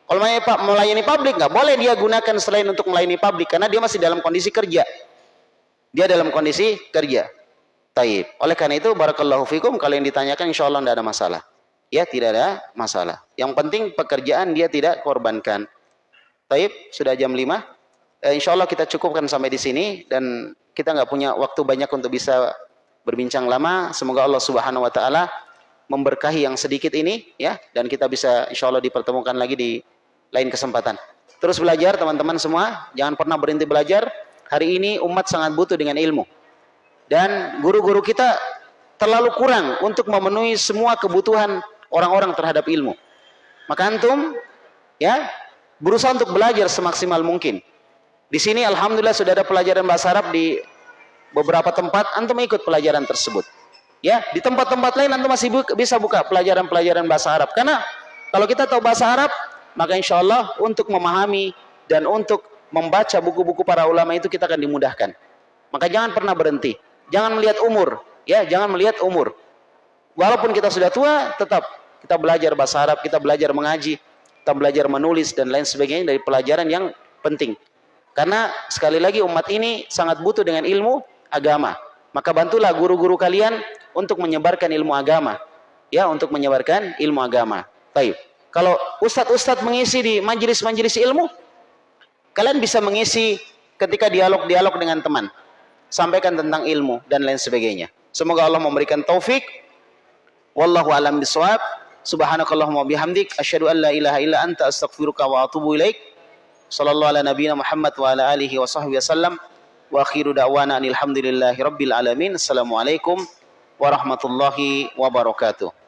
Kalau melayani publik nggak boleh dia gunakan selain untuk melayani publik karena dia masih dalam kondisi kerja. Dia dalam kondisi kerja. Taib. Oleh karena itu barakallahu fikum kalau yang ditanyakan insya Allah tidak ada masalah ya tidak ada masalah. Yang penting pekerjaan dia tidak korbankan. Taib, sudah jam 5. Eh, insya Allah kita cukupkan sampai di sini dan kita nggak punya waktu banyak untuk bisa berbincang lama. Semoga Allah Subhanahu Wa Taala memberkahi yang sedikit ini ya dan kita bisa insya Allah dipertemukan lagi di lain kesempatan. Terus belajar teman-teman semua, jangan pernah berhenti belajar. Hari ini umat sangat butuh dengan ilmu. Dan guru-guru kita terlalu kurang untuk memenuhi semua kebutuhan orang-orang terhadap ilmu. Maka antum ya berusaha untuk belajar semaksimal mungkin. Di sini alhamdulillah sudah ada pelajaran bahasa Arab di beberapa tempat antum ikut pelajaran tersebut. Ya, di tempat-tempat lain antum masih buka, bisa buka pelajaran-pelajaran bahasa Arab. Karena kalau kita tahu bahasa Arab, maka insya Allah untuk memahami dan untuk membaca buku-buku para ulama itu kita akan dimudahkan. Maka jangan pernah berhenti. Jangan melihat umur, ya, jangan melihat umur. Walaupun kita sudah tua, tetap kita belajar bahasa Arab, kita belajar mengaji, kita belajar menulis dan lain sebagainya dari pelajaran yang penting. Karena sekali lagi umat ini sangat butuh dengan ilmu agama. Maka bantulah guru-guru kalian untuk menyebarkan ilmu agama. Ya, untuk menyebarkan ilmu agama. Baik. Kalau ustadz-ustadz mengisi di majelis-majelis ilmu, kalian bisa mengisi ketika dialog-dialog dengan teman. Sampaikan tentang ilmu dan lain sebagainya. Semoga Allah memberikan taufik. Wallahu alam bisawab. Subhanakallahumma bihamdik asyhadu an la ilaha illa anta astaghfiruka wa atubu ilaik. Sallallahu ala nabiyina Muhammad wa ala alihi wa sahbihi wasallam wa akhiru da'wana alhamdulillahi rabbil alamin. Assalamualaikum warahmatullahi wabarakatuh